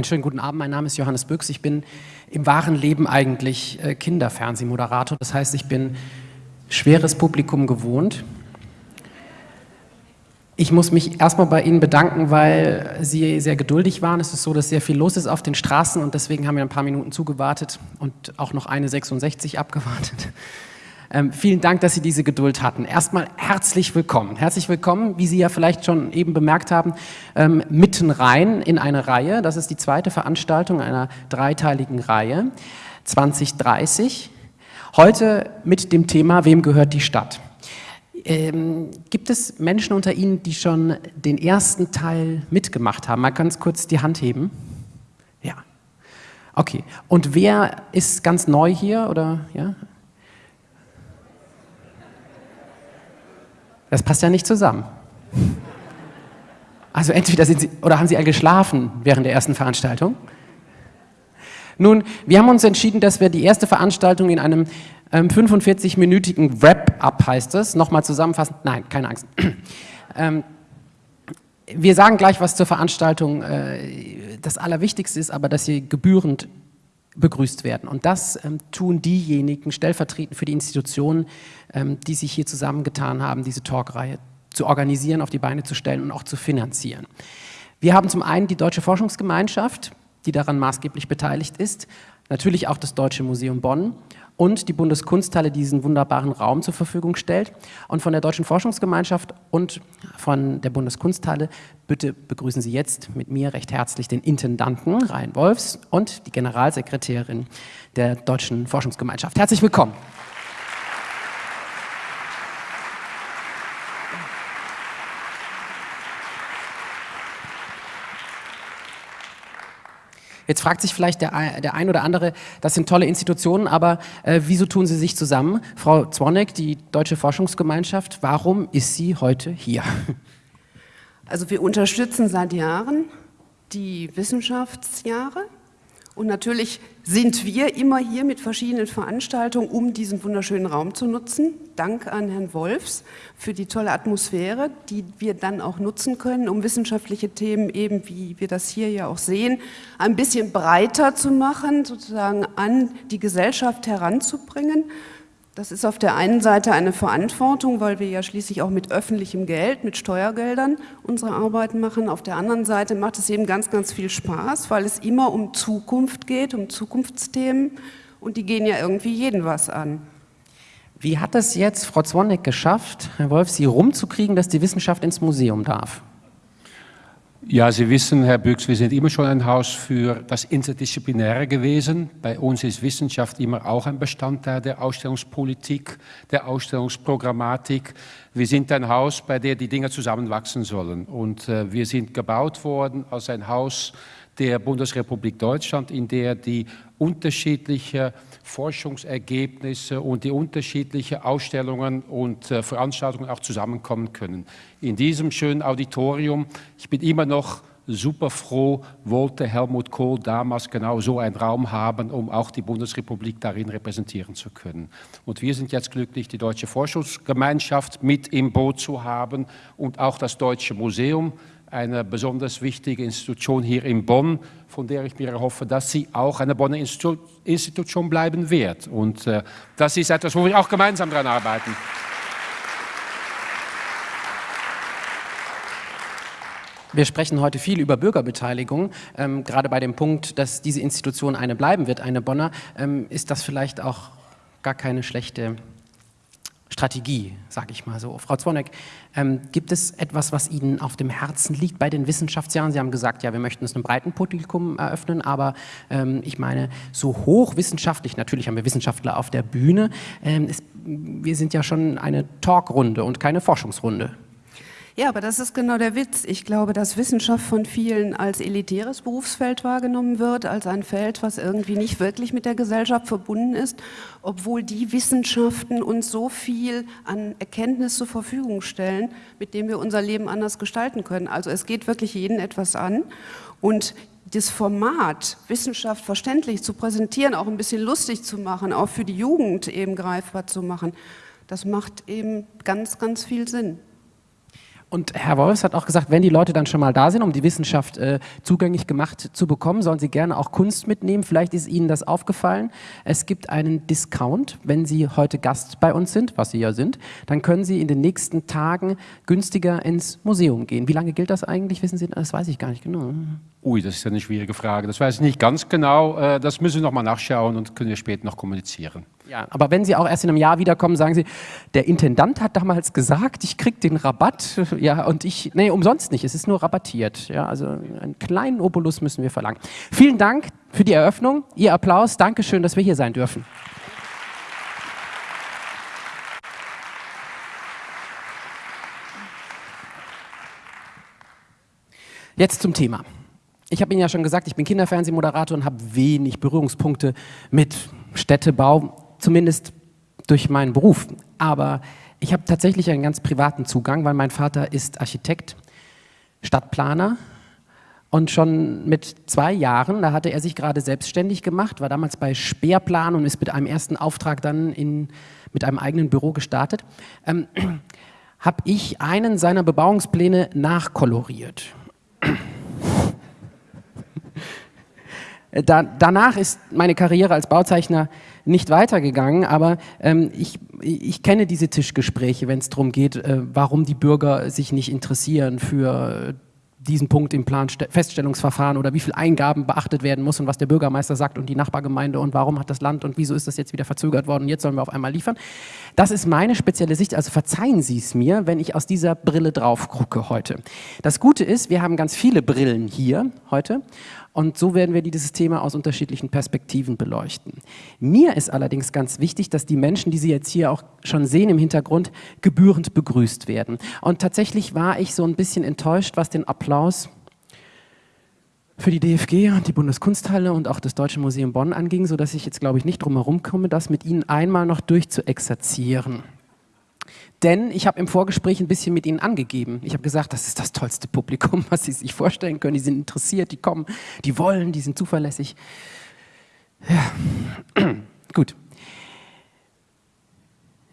Einen schönen guten Abend, mein Name ist Johannes Büchs. Ich bin im wahren Leben eigentlich äh, Kinderfernsehmoderator. Das heißt, ich bin schweres Publikum gewohnt. Ich muss mich erstmal bei Ihnen bedanken, weil Sie sehr geduldig waren. Es ist so, dass sehr viel los ist auf den Straßen und deswegen haben wir ein paar Minuten zugewartet und auch noch eine 66 abgewartet. Ähm, vielen Dank, dass Sie diese Geduld hatten. Erstmal herzlich willkommen. Herzlich willkommen, wie Sie ja vielleicht schon eben bemerkt haben, ähm, mitten rein in eine Reihe. Das ist die zweite Veranstaltung einer dreiteiligen Reihe, 2030. Heute mit dem Thema, wem gehört die Stadt? Ähm, gibt es Menschen unter Ihnen, die schon den ersten Teil mitgemacht haben? Mal ganz kurz die Hand heben. Ja. Okay. Und wer ist ganz neu hier? Oder, ja? Das passt ja nicht zusammen. Also entweder sind Sie, oder haben Sie all geschlafen während der ersten Veranstaltung? Nun, wir haben uns entschieden, dass wir die erste Veranstaltung in einem ähm, 45-minütigen Wrap-up, heißt es, nochmal zusammenfassen. Nein, keine Angst. ähm, wir sagen gleich was zur Veranstaltung. Äh, das Allerwichtigste ist aber, dass Sie gebührend begrüßt werden. Und das ähm, tun diejenigen stellvertretend für die Institutionen, ähm, die sich hier zusammengetan haben, diese Talkreihe zu organisieren, auf die Beine zu stellen und auch zu finanzieren. Wir haben zum einen die Deutsche Forschungsgemeinschaft, die daran maßgeblich beteiligt ist, natürlich auch das Deutsche Museum Bonn und die Bundeskunsthalle diesen wunderbaren Raum zur Verfügung stellt. Und von der Deutschen Forschungsgemeinschaft und von der Bundeskunsthalle bitte begrüßen Sie jetzt mit mir recht herzlich den Intendanten Rhein Wolfs und die Generalsekretärin der Deutschen Forschungsgemeinschaft. Herzlich willkommen. Jetzt fragt sich vielleicht der, der ein oder andere, das sind tolle Institutionen, aber äh, wieso tun sie sich zusammen? Frau Zwonek, die Deutsche Forschungsgemeinschaft, warum ist sie heute hier? Also wir unterstützen seit Jahren die Wissenschaftsjahre und natürlich sind wir immer hier mit verschiedenen Veranstaltungen, um diesen wunderschönen Raum zu nutzen. Dank an Herrn Wolfs für die tolle Atmosphäre, die wir dann auch nutzen können, um wissenschaftliche Themen eben, wie wir das hier ja auch sehen, ein bisschen breiter zu machen, sozusagen an die Gesellschaft heranzubringen. Das ist auf der einen Seite eine Verantwortung, weil wir ja schließlich auch mit öffentlichem Geld, mit Steuergeldern unsere Arbeit machen. Auf der anderen Seite macht es eben ganz, ganz viel Spaß, weil es immer um Zukunft geht, um Zukunftsthemen und die gehen ja irgendwie jeden was an. Wie hat es jetzt Frau Zwonek geschafft, Herr Wolf, Sie rumzukriegen, dass die Wissenschaft ins Museum darf? Ja, Sie wissen, Herr Büchs, wir sind immer schon ein Haus für das Interdisziplinäre gewesen. Bei uns ist Wissenschaft immer auch ein Bestandteil der Ausstellungspolitik, der Ausstellungsprogrammatik. Wir sind ein Haus, bei dem die Dinge zusammenwachsen sollen. Und äh, wir sind gebaut worden als ein Haus der Bundesrepublik Deutschland, in der die unterschiedlichen Forschungsergebnisse und die unterschiedlichen Ausstellungen und äh, Veranstaltungen auch zusammenkommen können. In diesem schönen Auditorium, ich bin immer noch super froh, wollte Helmut Kohl damals genau so einen Raum haben, um auch die Bundesrepublik darin repräsentieren zu können. Und wir sind jetzt glücklich, die Deutsche Forschungsgemeinschaft mit im Boot zu haben und auch das Deutsche Museum, eine besonders wichtige Institution hier in Bonn, von der ich mir hoffe, dass sie auch eine Bonner Institution bleiben wird. Und äh, das ist etwas, wo wir auch gemeinsam daran arbeiten. Wir sprechen heute viel über Bürgerbeteiligung. Ähm, gerade bei dem Punkt, dass diese Institution eine bleiben wird, eine Bonner, ähm, ist das vielleicht auch gar keine schlechte Strategie, sage ich mal so. Frau Zwonek, ähm, gibt es etwas, was Ihnen auf dem Herzen liegt bei den Wissenschaftsjahren? Sie haben gesagt, ja, wir möchten es einem breiten Publikum eröffnen, aber ähm, ich meine, so hochwissenschaftlich, natürlich haben wir Wissenschaftler auf der Bühne, ähm, ist, wir sind ja schon eine Talkrunde und keine Forschungsrunde. Ja, aber das ist genau der Witz. Ich glaube, dass Wissenschaft von vielen als elitäres Berufsfeld wahrgenommen wird, als ein Feld, was irgendwie nicht wirklich mit der Gesellschaft verbunden ist, obwohl die Wissenschaften uns so viel an Erkenntnis zur Verfügung stellen, mit dem wir unser Leben anders gestalten können. Also es geht wirklich jeden etwas an und das Format, Wissenschaft verständlich zu präsentieren, auch ein bisschen lustig zu machen, auch für die Jugend eben greifbar zu machen, das macht eben ganz, ganz viel Sinn. Und Herr Wolfs hat auch gesagt, wenn die Leute dann schon mal da sind, um die Wissenschaft äh, zugänglich gemacht zu bekommen, sollen sie gerne auch Kunst mitnehmen. Vielleicht ist Ihnen das aufgefallen. Es gibt einen Discount, wenn Sie heute Gast bei uns sind, was Sie ja sind, dann können Sie in den nächsten Tagen günstiger ins Museum gehen. Wie lange gilt das eigentlich? Wissen Sie, das weiß ich gar nicht genau. Ui, das ist eine schwierige Frage. Das weiß ich nicht ganz genau. Äh, das müssen wir noch mal nachschauen und können wir später noch kommunizieren. Ja, aber wenn Sie auch erst in einem Jahr wiederkommen, sagen Sie, der Intendant hat damals gesagt, ich kriege den Rabatt, ja, und ich, nee, umsonst nicht, es ist nur rabattiert, ja, also einen kleinen Obolus müssen wir verlangen. Vielen Dank für die Eröffnung, Ihr Applaus, Dankeschön, dass wir hier sein dürfen. Jetzt zum Thema. Ich habe Ihnen ja schon gesagt, ich bin Kinderfernsehmoderator und habe wenig Berührungspunkte mit Städtebau, zumindest durch meinen Beruf. Aber ich habe tatsächlich einen ganz privaten Zugang, weil mein Vater ist Architekt, Stadtplaner und schon mit zwei Jahren, da hatte er sich gerade selbstständig gemacht, war damals bei Speerplan und ist mit einem ersten Auftrag dann in, mit einem eigenen Büro gestartet, ähm, habe ich einen seiner Bebauungspläne nachkoloriert. Da, danach ist meine Karriere als Bauzeichner nicht weitergegangen, aber ähm, ich, ich kenne diese Tischgespräche, wenn es darum geht, äh, warum die Bürger sich nicht interessieren für diesen Punkt im Planfeststellungsverfahren oder wie viel Eingaben beachtet werden muss und was der Bürgermeister sagt und die Nachbargemeinde und warum hat das Land und wieso ist das jetzt wieder verzögert worden und jetzt sollen wir auf einmal liefern. Das ist meine spezielle Sicht, also verzeihen Sie es mir, wenn ich aus dieser Brille drauf gucke heute. Das Gute ist, wir haben ganz viele Brillen hier heute und so werden wir dieses Thema aus unterschiedlichen Perspektiven beleuchten. Mir ist allerdings ganz wichtig, dass die Menschen, die Sie jetzt hier auch schon sehen im Hintergrund, gebührend begrüßt werden. Und tatsächlich war ich so ein bisschen enttäuscht, was den Applaus für die DFG und die Bundeskunsthalle und auch das Deutsche Museum Bonn anging, sodass ich jetzt, glaube ich, nicht drum herum komme, das mit Ihnen einmal noch durchzuexerzieren. Denn ich habe im Vorgespräch ein bisschen mit ihnen angegeben. Ich habe gesagt, das ist das tollste Publikum, was sie sich vorstellen können. Die sind interessiert, die kommen, die wollen, die sind zuverlässig. Ja, gut.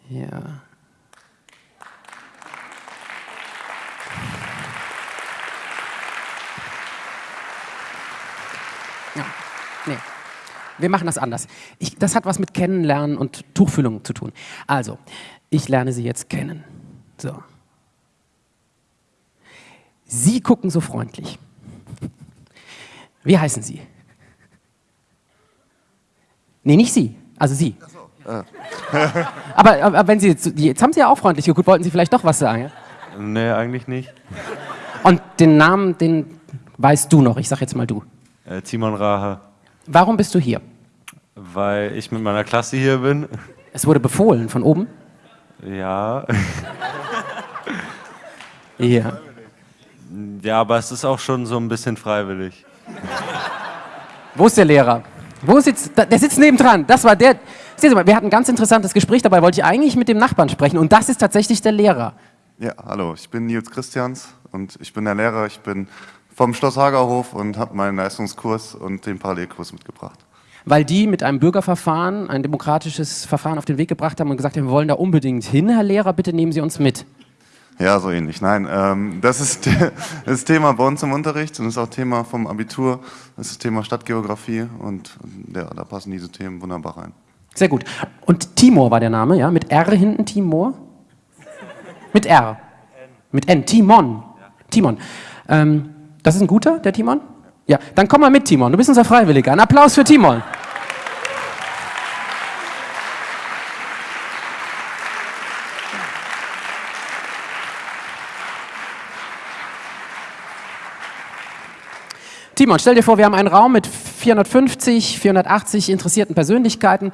Ja. Ja, nee. Wir machen das anders. Ich, das hat was mit Kennenlernen und Tuchfühlung zu tun. Also, ich lerne Sie jetzt kennen. So. Sie gucken so freundlich. Wie heißen Sie? Nee, nicht Sie, also Sie. So. Äh. aber, aber, wenn Sie jetzt, jetzt haben Sie ja auch freundlich geguckt, wollten Sie vielleicht doch was sagen? Ja? Nee, eigentlich nicht. Und den Namen, den weißt du noch, ich sag jetzt mal du. Äh, Timon Rahe. Warum bist du hier? Weil ich mit meiner Klasse hier bin. Es wurde befohlen von oben? Ja. ja. Ja, aber es ist auch schon so ein bisschen freiwillig. Wo ist der Lehrer? Wo sitzt, der sitzt nebendran. Das war der. Sehen Sie mal, wir hatten ein ganz interessantes Gespräch, dabei wollte ich eigentlich mit dem Nachbarn sprechen und das ist tatsächlich der Lehrer. Ja, hallo, ich bin Nils Christians und ich bin der Lehrer. Ich bin vom Schloss Hagerhof und habe meinen Leistungskurs und den Parallelkurs mitgebracht weil die mit einem Bürgerverfahren, ein demokratisches Verfahren auf den Weg gebracht haben und gesagt haben, wir wollen da unbedingt hin, Herr Lehrer, bitte nehmen Sie uns mit. Ja, so ähnlich. Nein, ähm, das ist das Thema bei uns im Unterricht und das ist auch Thema vom Abitur. Das ist das Thema Stadtgeografie und ja, da passen diese Themen wunderbar rein. Sehr gut. Und Timor war der Name, ja? Mit R hinten, Timor? Mit R. Mit N. Timon. Timon. Ähm, das ist ein guter, der Timon? Ja, dann komm mal mit, Timon. Du bist unser Freiwilliger. Ein Applaus für Timon. Timon, stell dir vor, wir haben einen Raum mit 450, 480 interessierten Persönlichkeiten.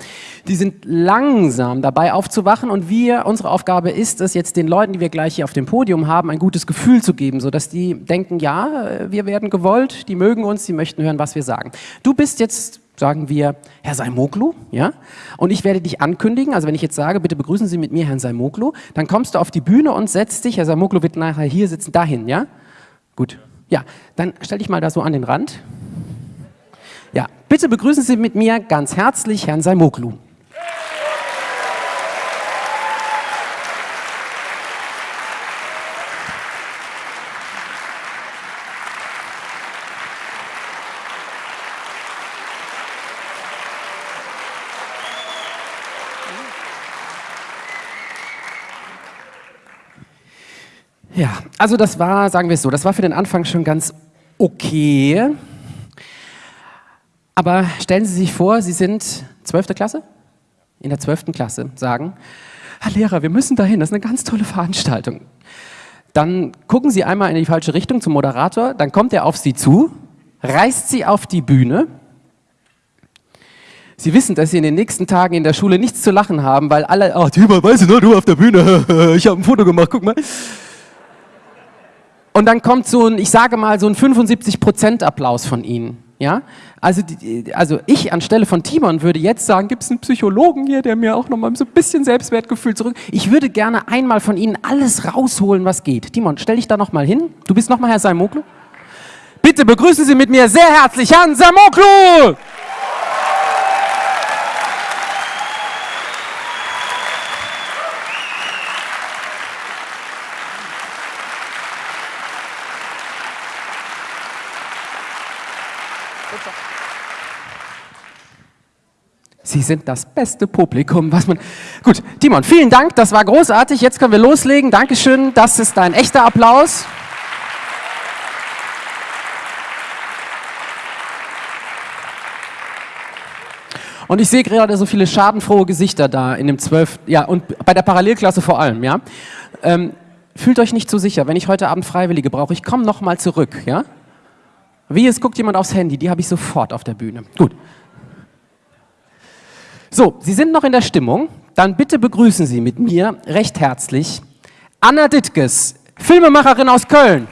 Die sind langsam dabei aufzuwachen und wir, unsere Aufgabe ist es jetzt den Leuten, die wir gleich hier auf dem Podium haben, ein gutes Gefühl zu geben, sodass die denken, ja, wir werden gewollt, die mögen uns, die möchten hören, was wir sagen. Du bist jetzt sagen wir Herr Saimoglu, ja? Und ich werde dich ankündigen, also wenn ich jetzt sage, bitte begrüßen Sie mit mir Herrn Saimoglu, dann kommst du auf die Bühne und setzt dich, Herr Saimoglu wird nachher hier sitzen, dahin, ja? Gut. Ja, dann stell dich mal da so an den Rand. Ja, bitte begrüßen Sie mit mir ganz herzlich Herrn Saimoglu. Ja, also das war, sagen wir es so, das war für den Anfang schon ganz okay. Aber stellen Sie sich vor, Sie sind 12. Klasse? In der 12. Klasse sagen, Herr Lehrer, wir müssen dahin, das ist eine ganz tolle Veranstaltung. Dann gucken Sie einmal in die falsche Richtung zum Moderator, dann kommt er auf Sie zu, reißt Sie auf die Bühne. Sie wissen, dass Sie in den nächsten Tagen in der Schule nichts zu lachen haben, weil alle, ach, Timo, weißt du, noch, du auf der Bühne, ich habe ein Foto gemacht, guck mal. Und dann kommt so ein, ich sage mal, so ein 75% Applaus von Ihnen. Ja? Also, also ich anstelle von Timon würde jetzt sagen, gibt es einen Psychologen hier, der mir auch noch mal so ein bisschen Selbstwertgefühl zurück. Ich würde gerne einmal von Ihnen alles rausholen, was geht. Timon, stell dich da noch mal hin. Du bist noch mal Herr Saimoglu. Bitte begrüßen Sie mit mir sehr herzlich Herrn Saimoglu! Sie sind das beste Publikum, was man... Gut, Timon, vielen Dank, das war großartig. Jetzt können wir loslegen. Dankeschön, das ist ein echter Applaus. Und ich sehe gerade so viele schadenfrohe Gesichter da in dem 12. Ja, und bei der Parallelklasse vor allem, ja. Ähm, fühlt euch nicht zu sicher. Wenn ich heute Abend Freiwillige brauche, ich komme nochmal zurück, ja. Wie, es guckt jemand aufs Handy, die habe ich sofort auf der Bühne. Gut. So, Sie sind noch in der Stimmung. Dann bitte begrüßen Sie mit mir recht herzlich Anna Dittges, Filmemacherin aus Köln.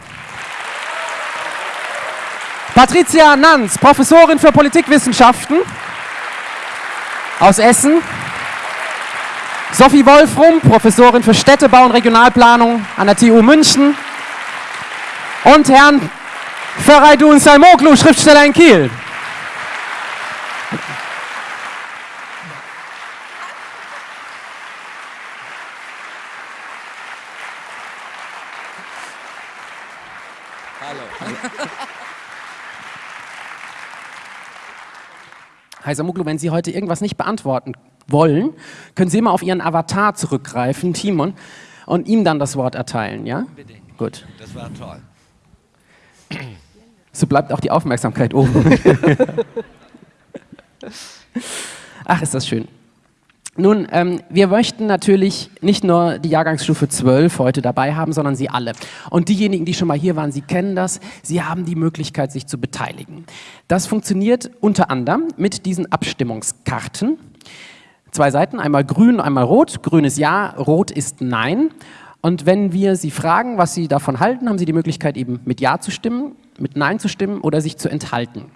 Patricia Nanz, Professorin für Politikwissenschaften aus Essen. Sophie Wolfrum, Professorin für Städtebau und Regionalplanung an der TU München. Und Herrn Feraydun Salmoglu, Schriftsteller in Kiel. Heiser Muglu, wenn Sie heute irgendwas nicht beantworten wollen, können Sie immer auf Ihren Avatar zurückgreifen, Timon, und ihm dann das Wort erteilen, ja? Unbedingt. Gut. Das war toll. So bleibt auch die Aufmerksamkeit oben. Ach, ist das schön. Nun, ähm, wir möchten natürlich nicht nur die Jahrgangsstufe 12 heute dabei haben, sondern Sie alle. Und diejenigen, die schon mal hier waren, Sie kennen das, Sie haben die Möglichkeit, sich zu beteiligen. Das funktioniert unter anderem mit diesen Abstimmungskarten. Zwei Seiten, einmal grün, einmal rot. Grün ist Ja, rot ist Nein. Und wenn wir Sie fragen, was Sie davon halten, haben Sie die Möglichkeit, eben mit Ja zu stimmen, mit Nein zu stimmen oder sich zu enthalten.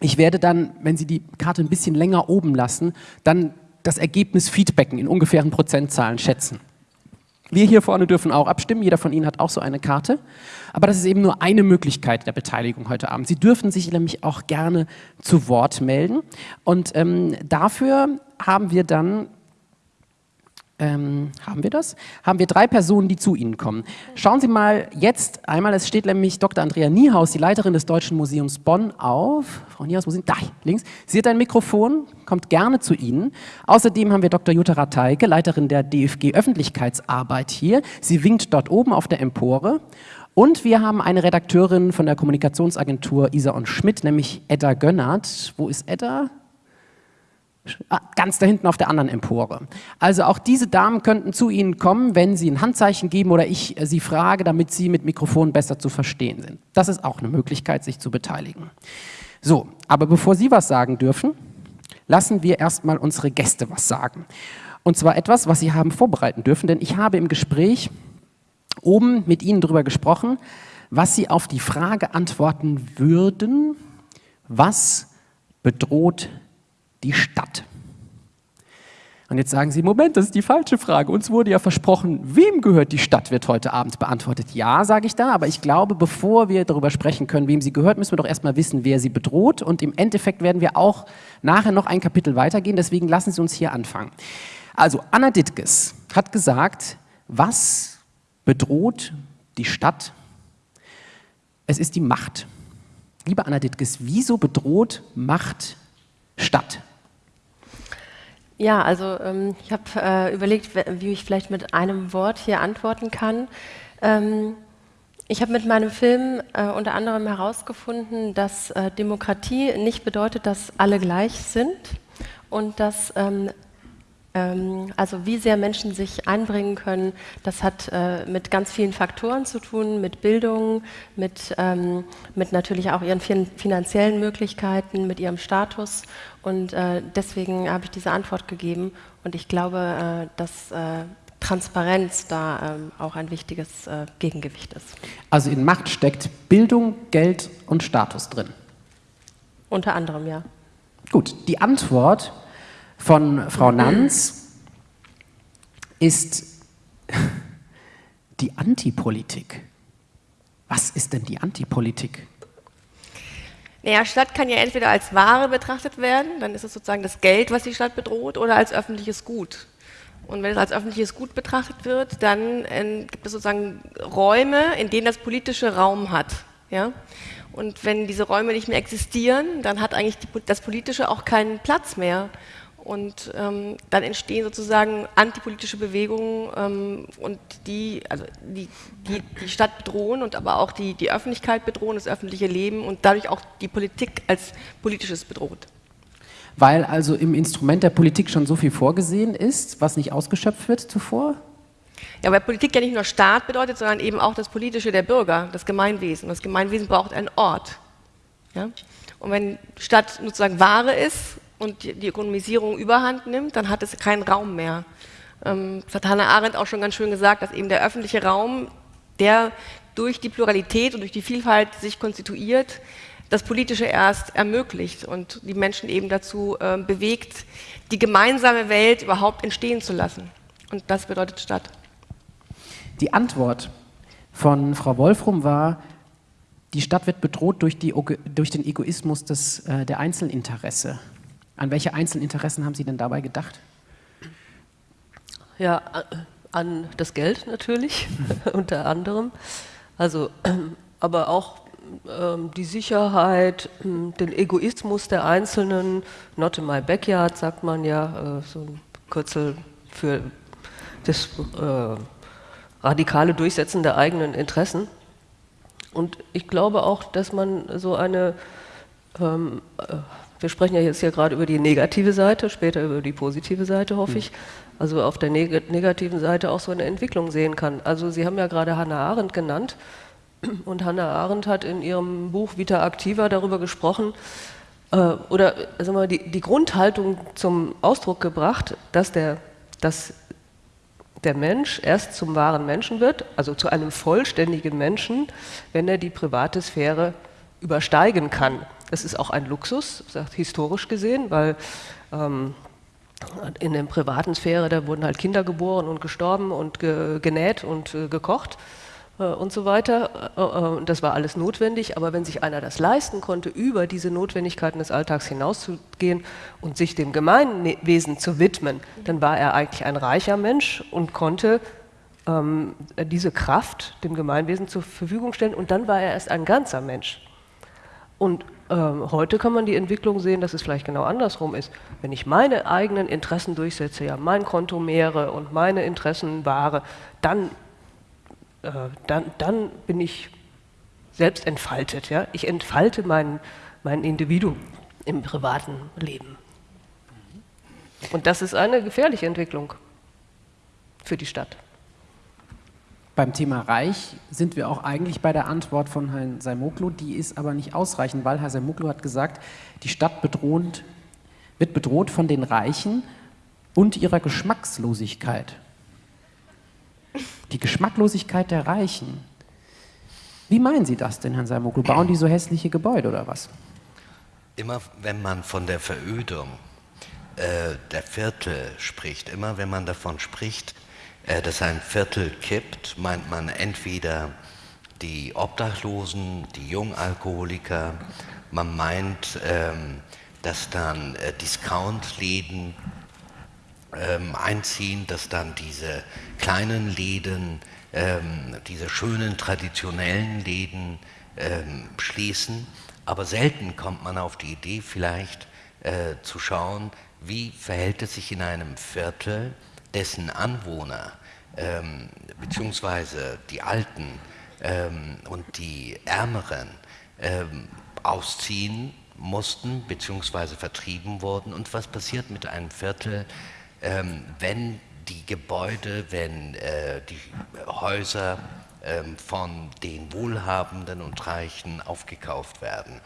Ich werde dann, wenn Sie die Karte ein bisschen länger oben lassen, dann das Ergebnis feedbacken, in ungefähren Prozentzahlen schätzen. Wir hier vorne dürfen auch abstimmen, jeder von Ihnen hat auch so eine Karte. Aber das ist eben nur eine Möglichkeit der Beteiligung heute Abend. Sie dürfen sich nämlich auch gerne zu Wort melden. Und ähm, dafür haben wir dann ähm, haben wir das? Haben wir drei Personen, die zu Ihnen kommen. Schauen Sie mal jetzt einmal, es steht nämlich Dr. Andrea Niehaus, die Leiterin des Deutschen Museums Bonn, auf. Frau Niehaus, wo sind Da, links. Sie hat ein Mikrofon, kommt gerne zu Ihnen. Außerdem haben wir Dr. Jutta Rateike, Leiterin der DFG Öffentlichkeitsarbeit hier. Sie winkt dort oben auf der Empore. Und wir haben eine Redakteurin von der Kommunikationsagentur Isa und Schmidt, nämlich Edda Gönnert. Wo ist Edda? Ah, ganz da hinten auf der anderen Empore. Also auch diese Damen könnten zu Ihnen kommen, wenn Sie ein Handzeichen geben oder ich äh, Sie frage, damit Sie mit Mikrofon besser zu verstehen sind. Das ist auch eine Möglichkeit, sich zu beteiligen. So, aber bevor Sie was sagen dürfen, lassen wir erstmal unsere Gäste was sagen. Und zwar etwas, was Sie haben vorbereiten dürfen, denn ich habe im Gespräch oben mit Ihnen darüber gesprochen, was Sie auf die Frage antworten würden, was bedroht die Stadt. Und jetzt sagen Sie, Moment, das ist die falsche Frage. Uns wurde ja versprochen, wem gehört die Stadt, wird heute Abend beantwortet. Ja, sage ich da, aber ich glaube, bevor wir darüber sprechen können, wem sie gehört, müssen wir doch erstmal wissen, wer sie bedroht. Und im Endeffekt werden wir auch nachher noch ein Kapitel weitergehen, deswegen lassen Sie uns hier anfangen. Also, Anna Dittges hat gesagt, was bedroht die Stadt? Es ist die Macht. Liebe Anna Dittges, wieso bedroht Macht Stadt? Ja, also ähm, ich habe äh, überlegt, wie ich vielleicht mit einem Wort hier antworten kann. Ähm, ich habe mit meinem Film äh, unter anderem herausgefunden, dass äh, Demokratie nicht bedeutet, dass alle gleich sind und dass ähm, also wie sehr Menschen sich einbringen können, das hat äh, mit ganz vielen Faktoren zu tun, mit Bildung, mit, ähm, mit natürlich auch ihren finanziellen Möglichkeiten, mit ihrem Status. Und äh, deswegen habe ich diese Antwort gegeben. Und ich glaube, äh, dass Transparenz da ähm, auch ein wichtiges Gegengewicht ist. Also in Macht steckt Bildung, Geld und Status drin. Unter anderem, ja. Gut, die Antwort von Frau Nanz ist die Antipolitik. Was ist denn die Antipolitik? Naja, Stadt kann ja entweder als Ware betrachtet werden, dann ist es sozusagen das Geld, was die Stadt bedroht, oder als öffentliches Gut. Und wenn es als öffentliches Gut betrachtet wird, dann äh, gibt es sozusagen Räume, in denen das politische Raum hat. Ja? Und wenn diese Räume nicht mehr existieren, dann hat eigentlich die, das Politische auch keinen Platz mehr. Und ähm, dann entstehen sozusagen antipolitische Bewegungen ähm, und die, also die, die, die Stadt bedrohen und aber auch die, die Öffentlichkeit bedrohen, das öffentliche Leben und dadurch auch die Politik als politisches bedroht. Weil also im Instrument der Politik schon so viel vorgesehen ist, was nicht ausgeschöpft wird zuvor? Ja, weil Politik ja nicht nur Staat bedeutet, sondern eben auch das Politische der Bürger, das Gemeinwesen. Das Gemeinwesen braucht einen Ort. Ja? Und wenn Stadt sozusagen Ware ist und die Ökonomisierung überhand nimmt, dann hat es keinen Raum mehr. Ähm, das hat Hannah Arendt auch schon ganz schön gesagt, dass eben der öffentliche Raum, der durch die Pluralität und durch die Vielfalt sich konstituiert, das Politische erst ermöglicht und die Menschen eben dazu äh, bewegt, die gemeinsame Welt überhaupt entstehen zu lassen. Und das bedeutet Stadt. Die Antwort von Frau Wolfrum war, die Stadt wird bedroht durch, die, durch den Egoismus des, äh, der Einzelinteresse. An welche Einzelinteressen haben Sie denn dabei gedacht? Ja, an das Geld natürlich, unter anderem. Also, aber auch ähm, die Sicherheit, hm, den Egoismus der Einzelnen. Not in my backyard, sagt man ja, äh, so ein Kürzel für das äh, radikale Durchsetzen der eigenen Interessen. Und ich glaube auch, dass man so eine ähm, äh, wir sprechen ja jetzt ja gerade über die negative Seite, später über die positive Seite, hoffe ich. Also auf der neg negativen Seite auch so eine Entwicklung sehen kann. Also Sie haben ja gerade Hannah Arendt genannt und Hannah Arendt hat in ihrem Buch Vita Activa darüber gesprochen, äh, oder sagen wir, die, die Grundhaltung zum Ausdruck gebracht, dass der, dass der Mensch erst zum wahren Menschen wird, also zu einem vollständigen Menschen, wenn er die private Sphäre übersteigen kann. Das ist auch ein Luxus, historisch gesehen, weil ähm, in der privaten Sphäre, da wurden halt Kinder geboren und gestorben und ge genäht und äh, gekocht äh, und so weiter. Äh, äh das war alles notwendig, aber wenn sich einer das leisten konnte, über diese Notwendigkeiten des Alltags hinauszugehen und sich dem Gemeinwesen zu widmen, dann war er eigentlich ein reicher Mensch und konnte ähm, diese Kraft dem Gemeinwesen zur Verfügung stellen und dann war er erst ein ganzer Mensch. Und ähm, heute kann man die Entwicklung sehen, dass es vielleicht genau andersrum ist. Wenn ich meine eigenen Interessen durchsetze, ja, mein Konto mehre und meine Interessen wahre, dann, äh, dann, dann bin ich selbst entfaltet. Ja? Ich entfalte mein, mein Individuum im privaten Leben. Und das ist eine gefährliche Entwicklung für die Stadt. Beim Thema Reich sind wir auch eigentlich bei der Antwort von Herrn Saimoglu, die ist aber nicht ausreichend, weil Herr Saimoglu hat gesagt, die Stadt bedroht, wird bedroht von den Reichen und ihrer Geschmackslosigkeit. Die Geschmacklosigkeit der Reichen. Wie meinen Sie das denn, Herrn Saimoglu? Bauen die so hässliche Gebäude oder was? Immer wenn man von der Verödung äh, der Viertel spricht, immer wenn man davon spricht, dass ein Viertel kippt, meint man entweder die Obdachlosen, die Jungalkoholiker, man meint, ähm, dass dann äh, Discountläden ähm, einziehen, dass dann diese kleinen Läden, ähm, diese schönen traditionellen Läden schließen. Aber selten kommt man auf die Idee, vielleicht äh, zu schauen, wie verhält es sich in einem Viertel, dessen Anwohner ähm, beziehungsweise die Alten ähm, und die Ärmeren ähm, ausziehen mussten, beziehungsweise vertrieben wurden. Und was passiert mit einem Viertel, ähm, wenn die Gebäude, wenn äh, die Häuser ähm, von den Wohlhabenden und Reichen aufgekauft werden?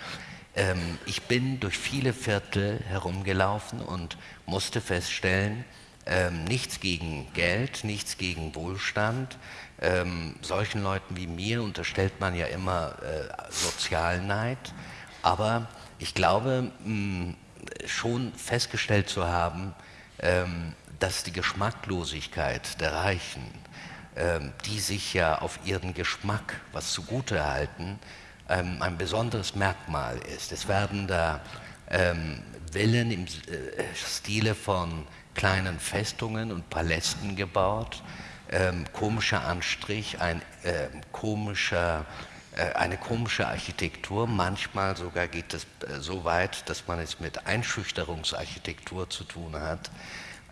Ähm, ich bin durch viele Viertel herumgelaufen und musste feststellen, ähm, nichts gegen Geld, nichts gegen Wohlstand. Ähm, solchen Leuten wie mir unterstellt man ja immer äh, Sozialneid, aber ich glaube mh, schon festgestellt zu haben, ähm, dass die Geschmacklosigkeit der Reichen, ähm, die sich ja auf ihren Geschmack was zugute halten, ähm, ein besonderes Merkmal ist. Es werden da ähm, Villen im äh, Stile von kleinen Festungen und Palästen gebaut, ähm, komischer Anstrich, ein äh, komischer, äh, eine komische Architektur. Manchmal sogar geht es äh, so weit, dass man es mit Einschüchterungsarchitektur zu tun hat.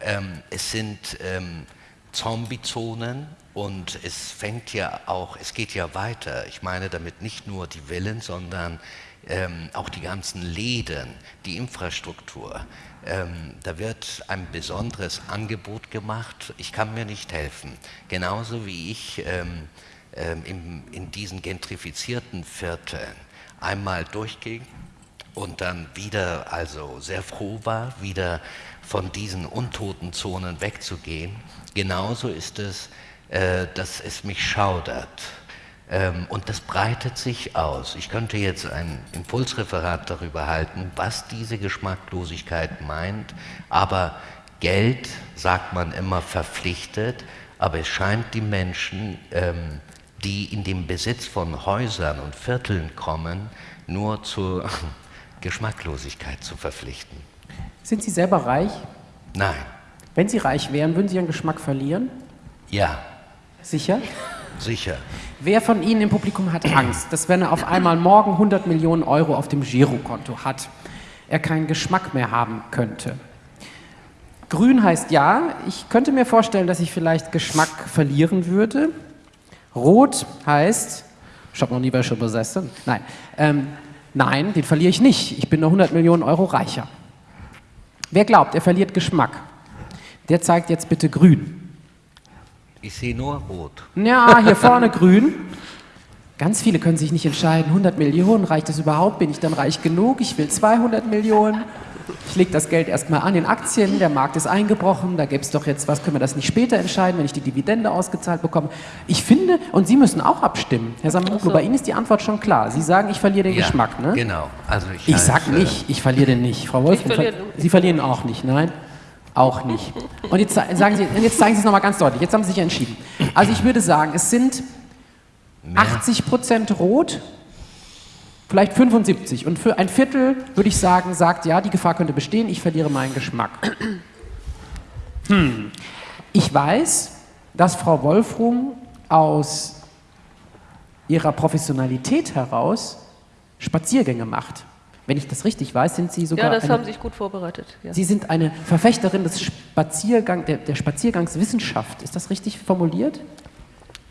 Ähm, es sind ähm, Zombie-Zonen und es fängt ja auch, es geht ja weiter. Ich meine damit nicht nur die Villen, sondern ähm, auch die ganzen Läden, die Infrastruktur. Ähm, da wird ein besonderes Angebot gemacht. Ich kann mir nicht helfen. Genauso wie ich ähm, ähm, in, in diesen gentrifizierten Vierteln einmal durchging und dann wieder also sehr froh war, wieder von diesen untoten Zonen wegzugehen. Genauso ist es, äh, dass es mich schaudert und das breitet sich aus. Ich könnte jetzt ein Impulsreferat darüber halten, was diese Geschmacklosigkeit meint, aber Geld, sagt man immer, verpflichtet, aber es scheint die Menschen, ähm, die in den Besitz von Häusern und Vierteln kommen, nur zur Geschmacklosigkeit zu verpflichten. Sind Sie selber reich? Nein. Wenn Sie reich wären, würden Sie Ihren Geschmack verlieren? Ja. Sicher? Sicher. Wer von Ihnen im Publikum hat Angst, dass wenn er auf einmal morgen 100 Millionen Euro auf dem Girokonto hat, er keinen Geschmack mehr haben könnte? Grün heißt ja, ich könnte mir vorstellen, dass ich vielleicht Geschmack verlieren würde. Rot heißt, ich habe noch nie welche besessen. Nein, ähm, nein, den verliere ich nicht. Ich bin nur 100 Millionen Euro reicher. Wer glaubt, er verliert Geschmack? Der zeigt jetzt bitte grün. Ich sehe nur rot. Ja, hier vorne grün. Ganz viele können sich nicht entscheiden, 100 Millionen, reicht das überhaupt? Bin ich dann reich genug? Ich will 200 Millionen. Ich lege das Geld erstmal an in Aktien, der Markt ist eingebrochen, da gäbe es doch jetzt, was können wir das nicht später entscheiden, wenn ich die Dividende ausgezahlt bekomme. Ich finde, und Sie müssen auch abstimmen. Herr Samoglu, so. bei Ihnen ist die Antwort schon klar. Sie sagen, ich verliere den ja, Geschmack, ne? genau. Also ich ich sage nicht, ich verliere den nicht. Frau Wolf, verliere Sie verlieren auch nicht, nein? Auch nicht. Und jetzt sagen Sie, jetzt zeigen Sie es nochmal ganz deutlich. Jetzt haben Sie sich entschieden. Also ich würde sagen, es sind 80 Prozent rot, vielleicht 75. Und für ein Viertel würde ich sagen, sagt, ja, die Gefahr könnte bestehen, ich verliere meinen Geschmack. Hm. Ich weiß, dass Frau Wolfrum aus ihrer Professionalität heraus Spaziergänge macht. Wenn ich das richtig weiß, sind Sie sogar. Ja, das eine, haben Sie sich gut vorbereitet. Ja. Sie sind eine Verfechterin des Spaziergang, der, der Spaziergangswissenschaft. Ist das richtig formuliert?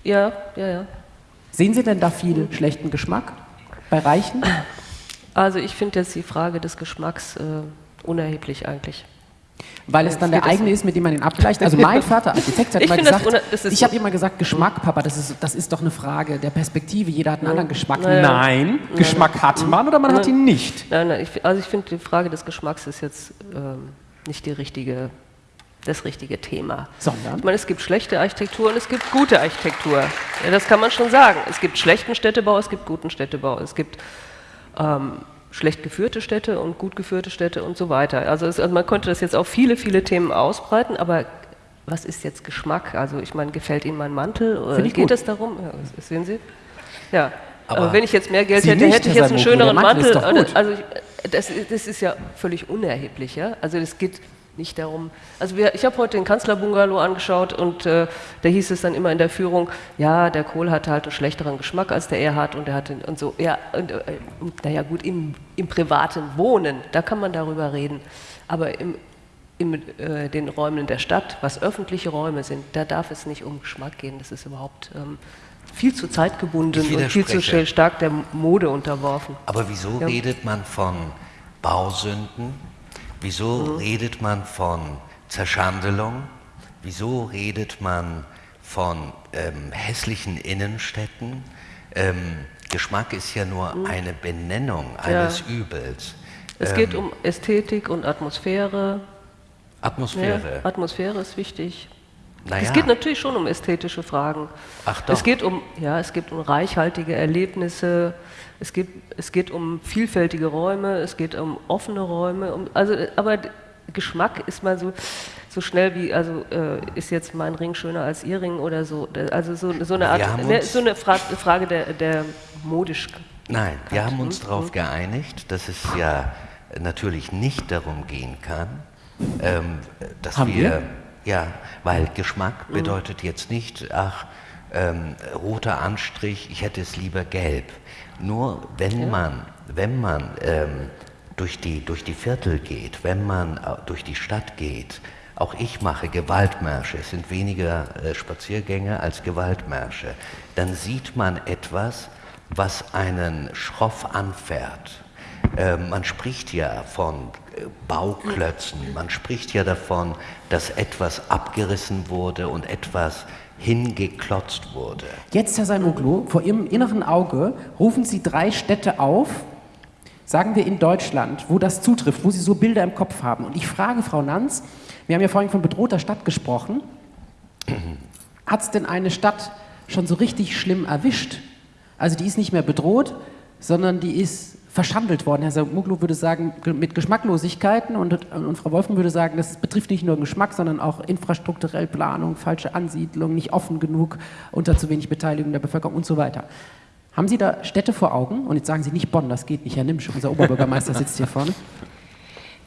Ja, ja, ja. Sehen Sie denn da viel schlechten Geschmack bei Reichen? Also ich finde jetzt die Frage des Geschmacks äh, unerheblich eigentlich. Weil es dann der eigene ist, mit dem man ihn abgleicht. Also mein Vater, Architekt, hat ich mal gesagt, das das ich habe immer gesagt, Geschmack, Papa, das ist, das ist doch eine Frage der Perspektive. Jeder hat einen anderen Geschmack. Naja. Nein, nein, Geschmack hat man oder man nein. hat ihn nicht. Nein, nein, ich, also ich finde, die Frage des Geschmacks ist jetzt ähm, nicht die richtige, das richtige Thema. Sondern? Ich meine, es gibt schlechte Architektur und es gibt gute Architektur. Ja, das kann man schon sagen. Es gibt schlechten Städtebau, es gibt guten Städtebau. Es gibt ähm, schlecht geführte Städte und gut geführte Städte und so weiter. Also, es, also man könnte das jetzt auf viele, viele Themen ausbreiten, aber was ist jetzt Geschmack? Also ich meine, gefällt Ihnen mein Mantel? Oder geht gut. es darum? Ja, sehen Sie? Ja. Aber, wenn ich jetzt mehr Geld hätte, nicht, hätte ich jetzt einen schöneren Mantel. Mantel. Also das, das, ist ja völlig unerheblich. Ja? Also es geht nicht darum. Also wir, ich habe heute den Kanzlerbungalow angeschaut und äh, da hieß es dann immer in der Führung, ja, der Kohl hatte halt einen schlechteren Geschmack als der Erhard und er hatte und so. Ja, und, äh, naja gut, im, im privaten Wohnen, da kann man darüber reden. Aber im, in äh, den Räumen der Stadt, was öffentliche Räume sind, da darf es nicht um Geschmack gehen. Das ist überhaupt ähm, viel zu zeitgebunden und viel zu stark der Mode unterworfen. Aber wieso ja. redet man von Bausünden? Wieso mhm. redet man von Zerschandelung? Wieso redet man von ähm, hässlichen Innenstädten? Ähm, Geschmack ist ja nur mhm. eine Benennung eines ja. Übels. Es geht ähm, um Ästhetik und Atmosphäre. Atmosphäre. Ja, Atmosphäre ist wichtig. Naja. Es geht natürlich schon um ästhetische Fragen. Ach doch. Es geht um, ja, es geht um reichhaltige Erlebnisse, es geht, es geht um vielfältige Räume, es geht um offene Räume. Um, also, aber Geschmack ist mal so, so schnell wie, also äh, ist jetzt mein Ring schöner als Ihr Ring oder so. Also so, so eine Art, ne, so eine Fra Frage der, der modisch. Nein, wir haben uns darauf hm? geeinigt, dass es ja natürlich nicht darum gehen kann, ähm, dass haben wir, wir ja, weil Geschmack mhm. bedeutet jetzt nicht, ach, ähm, roter Anstrich, ich hätte es lieber gelb. Nur wenn ja. man, wenn man ähm, durch, die, durch die Viertel geht, wenn man äh, durch die Stadt geht, auch ich mache Gewaltmärsche, es sind weniger äh, Spaziergänge als Gewaltmärsche, dann sieht man etwas, was einen schroff anfährt. Äh, man spricht ja von äh, Bauklötzen, man spricht ja davon, dass etwas abgerissen wurde und etwas hingeklotzt wurde. Jetzt, Herr Saimoglu, vor Ihrem inneren Auge rufen Sie drei Städte auf, sagen wir in Deutschland, wo das zutrifft, wo Sie so Bilder im Kopf haben. Und ich frage Frau Nanz, wir haben ja vorhin von bedrohter Stadt gesprochen, hat es denn eine Stadt schon so richtig schlimm erwischt? Also die ist nicht mehr bedroht, sondern die ist verschandelt worden. Herr Muglu würde sagen, mit Geschmacklosigkeiten und, und, Frau Wolfen würde sagen, das betrifft nicht nur Geschmack, sondern auch infrastrukturell Planung, falsche Ansiedlung, nicht offen genug, unter zu wenig Beteiligung der Bevölkerung und so weiter. Haben Sie da Städte vor Augen? Und jetzt sagen Sie nicht Bonn, das geht nicht. Herr Nimsch, unser Oberbürgermeister, sitzt hier vorne.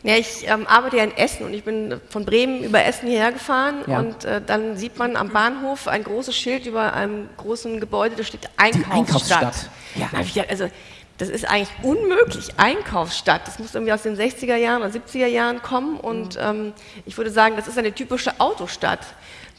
Ja, ich ähm, arbeite ja in Essen und ich bin von Bremen über Essen hierher gefahren ja. und äh, dann sieht man am Bahnhof ein großes Schild über einem großen Gebäude, da steht Einkaufsstadt. Die Einkaufsstadt. Ja. Also das ist eigentlich unmöglich, Einkaufsstadt. Das muss irgendwie aus den 60er Jahren oder 70er Jahren kommen und mhm. ähm, ich würde sagen, das ist eine typische Autostadt.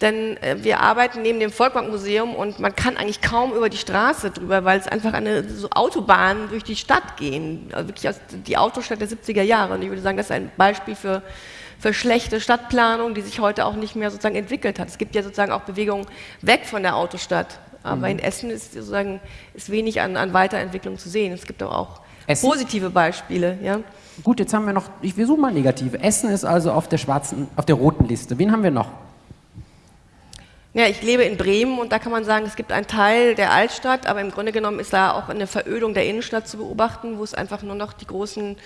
Denn äh, wir arbeiten neben dem Volkbankmuseum und man kann eigentlich kaum über die Straße drüber, weil es einfach eine so Autobahnen durch die Stadt gehen. Also wirklich aus, die Autostadt der 70er Jahre. Und ich würde sagen, das ist ein Beispiel für, für schlechte Stadtplanung, die sich heute auch nicht mehr sozusagen entwickelt hat. Es gibt ja sozusagen auch Bewegungen weg von der Autostadt. Aber mhm. in Essen ist sozusagen ist wenig an, an Weiterentwicklung zu sehen. Es gibt aber auch Essen? positive Beispiele. Ja? Gut, jetzt haben wir noch, ich versuche mal negative. Essen ist also auf der schwarzen, auf der roten Liste. Wen haben wir noch? Ja, ich lebe in Bremen und da kann man sagen, es gibt einen Teil der Altstadt, aber im Grunde genommen ist da auch eine Verödung der Innenstadt zu beobachten, wo es einfach nur noch die großen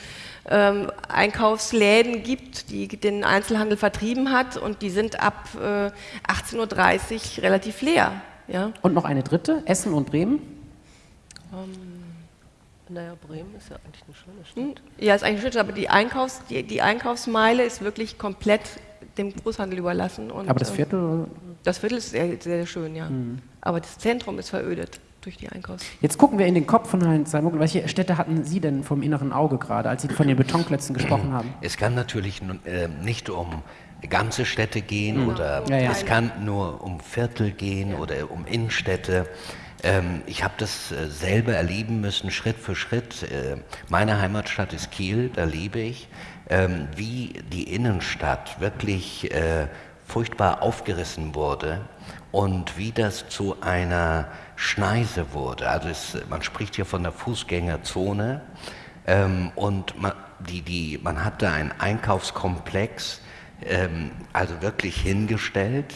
ähm, Einkaufsläden gibt, die den Einzelhandel vertrieben hat und die sind ab äh, 18.30 Uhr relativ leer. Ja. Und noch eine dritte, Essen und Bremen? Um, ähm, naja, Bremen ist ja eigentlich eine schöne Stadt. Hm? Ja, ist eigentlich eine schöne Stadt, aber die, Einkaufs-, die, die Einkaufsmeile ist wirklich komplett dem Großhandel überlassen. Und, aber das Viertel? Das Viertel ist sehr, sehr schön, ja. Mhm. Aber das Zentrum ist verödet durch die Einkaufs. Jetzt gucken wir in den Kopf von Herrn Salmogel. Welche Städte hatten Sie denn vom inneren Auge gerade, als Sie von den Betonklötzen gesprochen haben? Es kann natürlich äh, nicht um ganze Städte gehen mhm. oder ja, ja. es kann nur um Viertel gehen oder um Innenstädte. Ähm, ich habe das äh, selber erleben müssen, Schritt für Schritt. Äh, meine Heimatstadt ist Kiel, da lebe ich. Ähm, wie die Innenstadt wirklich äh, furchtbar aufgerissen wurde und wie das zu einer Schneise wurde. Also es, man spricht hier von der Fußgängerzone ähm, und man, die, die, man hatte einen Einkaufskomplex, also wirklich hingestellt.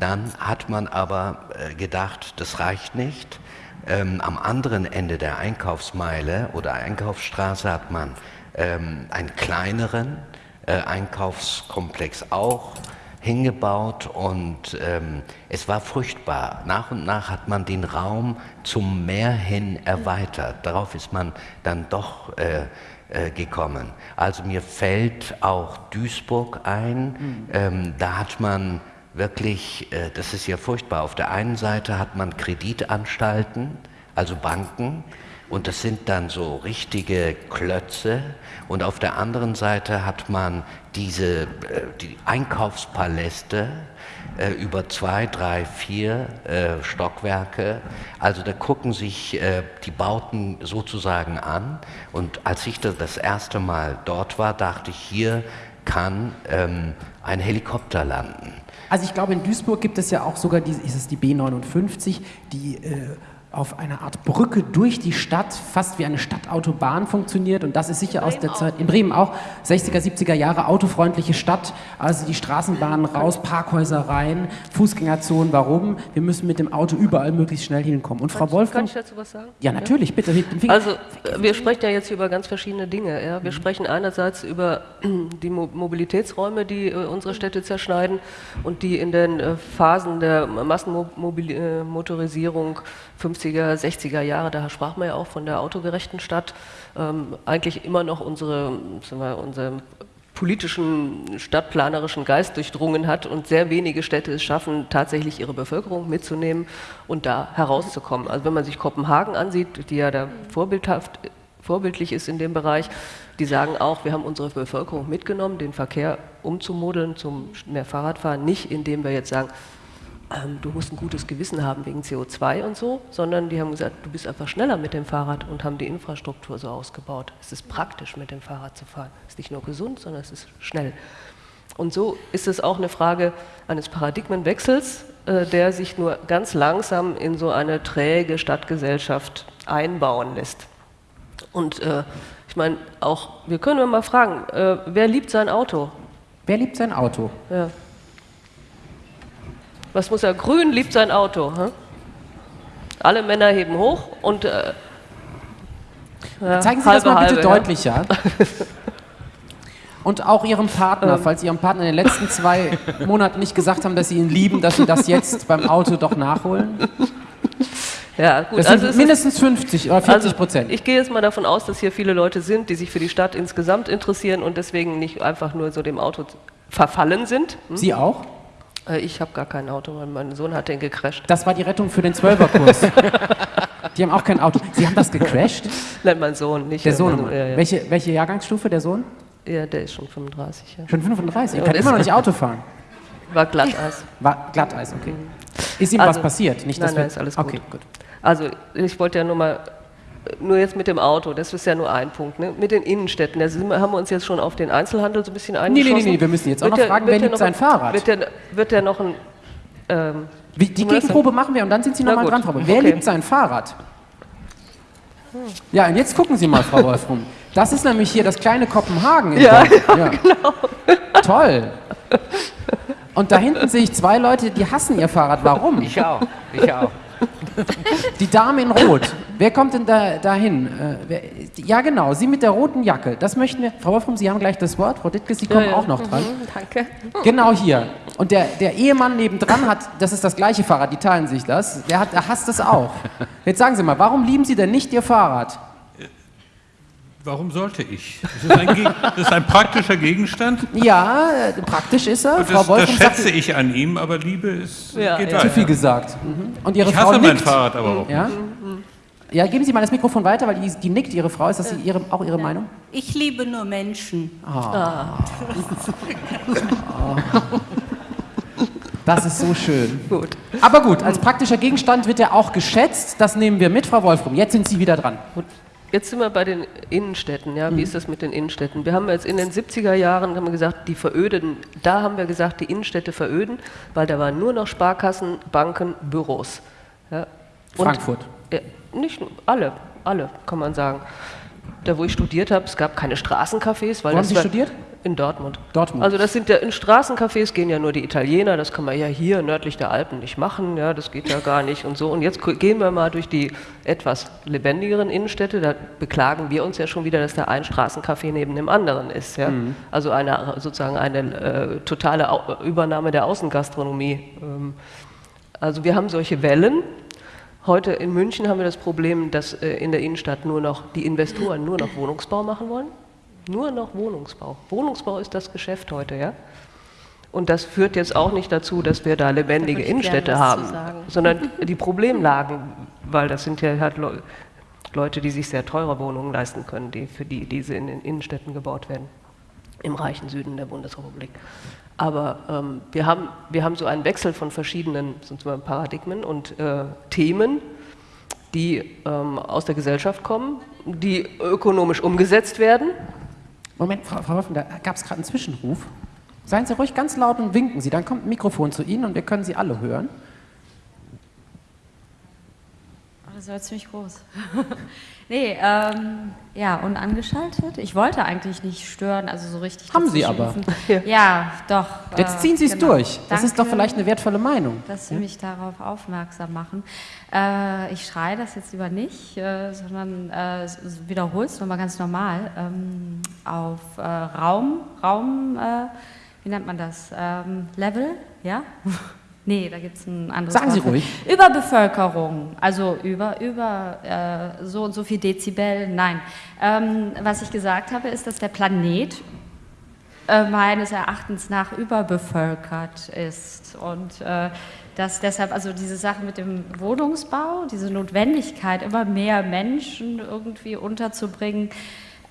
Dann hat man aber äh, gedacht, das reicht nicht. Ähm, am anderen Ende der Einkaufsmeile oder Einkaufsstraße hat man ähm, einen kleineren äh, Einkaufskomplex auch hingebaut und ähm, es war furchtbar. Nach und nach hat man den Raum zum Meer hin erweitert. Darauf ist man dann doch äh, äh, gekommen. Also mir fällt auch Duisburg ein. Mhm. Ähm, da hat man wirklich, äh, das ist ja furchtbar, auf der einen Seite hat man Kreditanstalten, also Banken, Und das sind dann so richtige Klötze. Und auf der anderen Seite hat man diese äh, die Einkaufspaläste äh, über zwei, drei, vier äh, Stockwerke. Also da gucken sich äh, die Bauten sozusagen an. Und als ich da das erste Mal dort war, dachte ich, hier kann ähm, ein Helikopter landen. Also ich glaube, in Duisburg gibt es ja auch sogar die, ist es die B59, die äh, auf einer Art Brücke durch die Stadt, fast wie eine Stadtautobahn funktioniert. Und das ist sicher aus der Zeit, in Bremen auch, 60er, 70er Jahre, autofreundliche Stadt, also die Straßenbahnen raus, Parkhäuser rein, Fußgängerzonen. Warum? Wir müssen mit dem Auto überall möglichst schnell hinkommen. Und Frau Wolfgang... Kann ich dazu was sagen? Ja, natürlich, bitte. den Finger. Also äh, wir sprechen ja jetzt über ganz verschiedene Dinge. Ja? Wir sprechen einerseits über die Mo Mobilitätsräume, die äh, unsere Städte zerschneiden und die in den äh, Phasen der Massenmotorisierung 50er, 60er Jahre, da sprach man ja auch von der autogerechten Stadt, ähm, eigentlich immer noch unsere, wir, unseren politischen, stadtplanerischen Geist durchdrungen hat und sehr wenige Städte es schaffen, tatsächlich ihre Bevölkerung mitzunehmen und da herauszukommen. Also wenn man sich Kopenhagen ansieht, die ja da vorbildhaft vorbildlich ist in dem Bereich, die sagen auch, wir haben unsere Bevölkerung mitgenommen, den Verkehr umzumodeln zum mehr Fahrradfahren, nicht indem wir jetzt sagen, ähm, du musst ein gutes Gewissen haben wegen CO2 und so, sondern die haben gesagt, du bist einfach schneller mit dem Fahrrad und haben die Infrastruktur so ausgebaut. Es ist praktisch, mit dem Fahrrad zu fahren. Es ist nicht nur gesund, sondern es ist schnell. Und so ist es auch eine Frage eines Paradigmenwechsels, äh, der sich nur ganz langsam in so eine träge Stadtgesellschaft einbauen lässt. Und äh, ich meine, auch, wir können mal fragen, äh, wer liebt sein Auto? Wer liebt sein Auto? Ja. Was muss er? Grün liebt sein Auto. Hm? Alle Männer heben hoch und. Äh, ja, Zeigen Sie halbe, das mal bitte halbe, deutlicher. Ja. Und auch Ihrem Partner, ähm. falls Ihrem Partner in den letzten zwei Monaten nicht gesagt haben, dass Sie ihn lieben, dass Sie das jetzt beim Auto doch nachholen? Ja, gut. Das sind also mindestens 50 oder 40 Prozent. Also ich gehe jetzt mal davon aus, dass hier viele Leute sind, die sich für die Stadt insgesamt interessieren und deswegen nicht einfach nur so dem Auto verfallen sind. Hm? Sie auch? Äh, ich habe gar kein Auto, weil mein Sohn hat den gecrasht. Das war die Rettung für den Zwölferkurs. die haben auch kein Auto. Sie haben das gecrasht? Nein, mein Sohn, nicht. Der Sohn. Ja, ja. Welche, welche Jahrgangsstufe, der Sohn? Ja, der ist schon 35. Ja. Schon 35? Er kann immer noch nicht Auto fahren. War Glatteis. War Glatteis, okay. Ist ihm also, was passiert? Nicht, nein, nein, ist alles gut. Okay, gut. Also ich wollte ja nur mal nur jetzt mit dem Auto, das ist ja nur ein Punkt. Ne? Mit den Innenstädten, da haben wir uns jetzt schon auf den Einzelhandel so ein bisschen eingeschossen. Nee, nee, nee, wir müssen jetzt auch noch der, fragen, wer liebt sein Fahrrad? Wird der, wird der noch ein... Ähm, Wie, die Gegenprobe machen wir und dann sind Sie nochmal dran, Frau Wolf. Wer okay. liebt sein Fahrrad? Hm. Ja, und jetzt gucken Sie mal, Frau Wolf, rum. Das ist nämlich hier das kleine Kopenhagen. Ja, ja, ja, genau. Toll. Und da hinten sehe ich zwei Leute, die hassen ihr Fahrrad. Warum? Ich auch. Ich auch. Die Dame in Rot. Wer kommt denn da dahin? Äh, ja, genau, Sie mit der roten Jacke. Das möchten wir. Frau Wolfram, Sie haben gleich das Wort. Frau Dittke, Sie kommen ja, ja. auch noch dran. Mhm, danke. Genau hier. Und der, der Ehemann nebendran hat, das ist das gleiche Fahrrad, die teilen sich das. Der, hat, der hasst es auch. Jetzt sagen Sie mal, warum lieben Sie denn nicht Ihr Fahrrad? Warum sollte ich? Das ist ein, das ist ein praktischer Gegenstand. Ja, praktisch ist er. Und das, Frau das schätze ich an ihm, aber Liebe ist, ja, geht ja. Zu viel gesagt. Mhm. Und Ihre ich hasse Frau mein Fahrrad aber auch. Ja? ja, geben Sie mal das Mikrofon weiter, weil die, die nickt, Ihre Frau. Ist das ihre, auch Ihre ja. Meinung? Ich liebe nur Menschen. Oh. oh. Das ist so schön. Gut. Aber gut, als praktischer Gegenstand wird er auch geschätzt. Das nehmen wir mit, Frau Wolfram. Jetzt sind Sie wieder dran. Gut. Jetzt sind wir bei den Innenstädten. Ja? Wie mhm. ist das mit den Innenstädten? Wir haben jetzt in den 70er Jahren haben wir gesagt, die veröden. Da haben wir gesagt, die Innenstädte veröden, weil da waren nur noch Sparkassen, Banken, Büros. Ja? Frankfurt. Ja, nicht alle, alle kann man sagen. Da, wo ich studiert habe, es gab keine Straßencafés. Weil wo haben Sie studiert? In Dortmund. Dortmund. Also das sind ja in Straßencafés gehen ja nur die Italiener, das kann man ja hier nördlich der Alpen nicht machen, ja, das geht ja gar nicht und so. Und jetzt gehen wir mal durch die etwas lebendigeren Innenstädte, da beklagen wir uns ja schon wieder, dass da ein Straßencafé neben dem anderen ist. Ja? Mhm. Also eine sozusagen eine äh, totale Au Übernahme der Außengastronomie. Ähm, also wir haben solche Wellen. Heute in München haben wir das Problem, dass äh, in der Innenstadt nur noch die Investoren nur noch Wohnungsbau machen wollen. Nur noch Wohnungsbau. Wohnungsbau ist das Geschäft heute, ja? Und das führt jetzt auch nicht dazu, dass wir da lebendige da Innenstädte haben, sondern die Problemlagen, weil das sind ja halt Leute, die sich sehr teure Wohnungen leisten können, die, für die diese in den Innenstädten gebaut werden, im reichen Süden der Bundesrepublik. Aber ähm, wir, haben, wir haben so einen Wechsel von verschiedenen Paradigmen und äh, Themen, die ähm, aus der Gesellschaft kommen, die ökonomisch umgesetzt werden. Moment, Frau, Frau Wolfen, da gab es gerade einen Zwischenruf. Seien Sie ruhig ganz laut und winken Sie, dann kommt ein Mikrofon zu Ihnen und wir können Sie alle hören. Oh, das war ziemlich groß. nee, ähm, ja, und angeschaltet. Ich wollte eigentlich nicht stören, also so richtig. Haben Sie aber. Ja, doch. Jetzt äh, ziehen Sie es genau. durch. Das ist doch Danke, vielleicht eine wertvolle Meinung. Dass Sie Ja? mich darauf aufmerksam machen. Äh, ich schreie das jetzt lieber nicht, äh, sondern äh, wiederhole es nochmal ganz normal. Ähm, auf äh, Raum, Raum, äh, wie nennt man das? Ähm, Level, ja? Nee, da gibt es ein anderes Sagen Sie Wort ruhig. Überbevölkerung, also über, über äh, so und so viel Dezibel, nein. Ähm, was ich gesagt habe, ist, dass der Planet äh, meines Erachtens nach überbevölkert ist und äh, dass deshalb also diese Sache mit dem Wohnungsbau, diese Notwendigkeit, immer mehr Menschen irgendwie unterzubringen,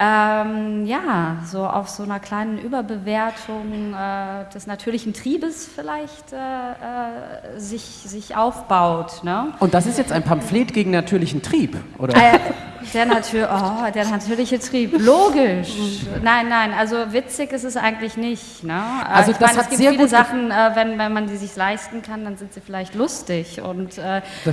ähm, ja, so auf so einer kleinen Überbewertung äh, des natürlichen Triebes vielleicht äh, äh, sich, sich aufbaut. Ne? Und das ist jetzt ein Pamphlet gegen natürlichen Trieb, oder? Äh, der, natür oh, der natürliche Trieb, logisch. Nein, nein, also witzig ist es eigentlich nicht. Ne? Äh, Also ich das meine, hat es gibt sehr viele Sachen, äh, wenn, wenn man die sich leisten kann, dann sind sie vielleicht lustig und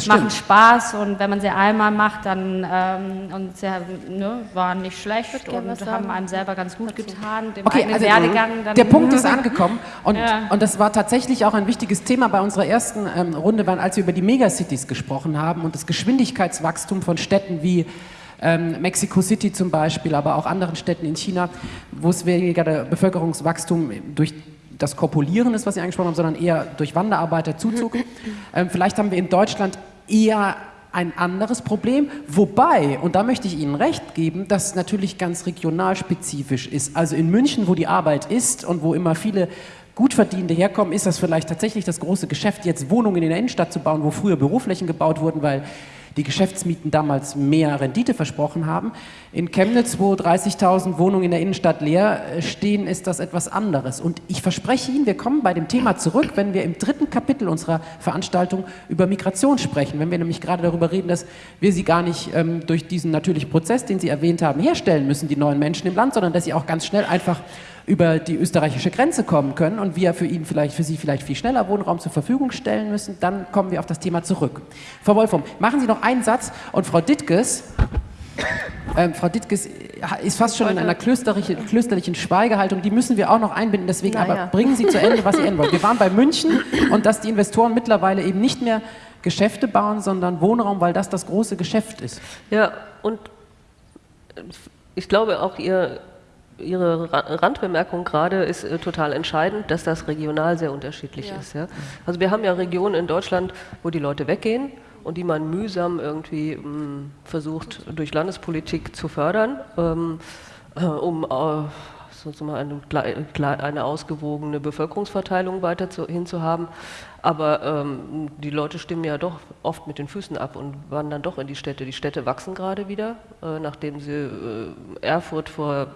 machen Spaß. Und wenn man sie einmal macht, dann ähm, und sie ne, waren nicht schlecht gerne und haben sagen. einem selber ganz gut getan, dem Okay, also Werdegang. Dann der Punkt ist angekommen und, Ja. und das war tatsächlich auch ein wichtiges Thema bei unserer ersten ähm, Runde, weil als wir über die Megacities gesprochen haben und das Geschwindigkeitswachstum von Städten wie ähm, Mexico City zum Beispiel, aber auch anderen Städten in China, wo es weniger der Bevölkerungswachstum durch das Kopulieren ist, was Sie angesprochen haben, sondern eher durch Wanderarbeiterzuzug. ähm, vielleicht haben wir in Deutschland eher ein anderes Problem, wobei, und da möchte ich Ihnen recht geben, das natürlich ganz regionalspezifisch ist. Also in München, wo die Arbeit ist und wo immer viele Gutverdienende herkommen, ist das vielleicht tatsächlich das große Geschäft, jetzt Wohnungen in der Innenstadt zu bauen, wo früher Büroflächen gebaut wurden, weil die Geschäftsmieten damals mehr Rendite versprochen haben. In Chemnitz, wo 30.000 Wohnungen in der Innenstadt leer äh, stehen, ist das etwas anderes. Und ich verspreche Ihnen, wir kommen bei dem Thema zurück, wenn wir im dritten Kapitel unserer Veranstaltung über Migration sprechen. Wenn wir nämlich gerade darüber reden, dass wir sie gar nicht ähm, durch diesen natürlichen Prozess, den Sie erwähnt haben, herstellen müssen, die neuen Menschen im Land, sondern dass sie auch ganz schnell einfach über die österreichische Grenze kommen können und wir für ihn vielleicht, für sie vielleicht viel schneller Wohnraum zur Verfügung stellen müssen, dann kommen wir auf das Thema zurück. Frau Wolfram, machen Sie noch einen Satz und Frau Dittges, ähm, Frau Dittges ist fast schon in einer klösterlichen, klösterlichen Schweigehaltung, die müssen wir auch noch einbinden, deswegen Naja. aber bringen Sie zu Ende, was Sie enden wollen. Wir waren bei München und dass die Investoren mittlerweile eben nicht mehr Geschäfte bauen, sondern Wohnraum, weil das das große Geschäft ist. Ja, und ich glaube auch ihr, Ihre Ra- Randbemerkung gerade ist äh, total entscheidend, dass das regional sehr unterschiedlich Ja. ist. Ja? Also wir haben ja Regionen in Deutschland, wo die Leute weggehen und die man mühsam irgendwie mh, versucht durch Landespolitik zu fördern, ähm, äh, um äh, sozusagen eine, eine ausgewogene Bevölkerungsverteilung weiter zu, hinzuhaben. Aber ähm, die Leute stimmen ja doch oft mit den Füßen ab und wandern doch in die Städte. Die Städte wachsen gerade wieder, äh, nachdem sie äh, Erfurt vor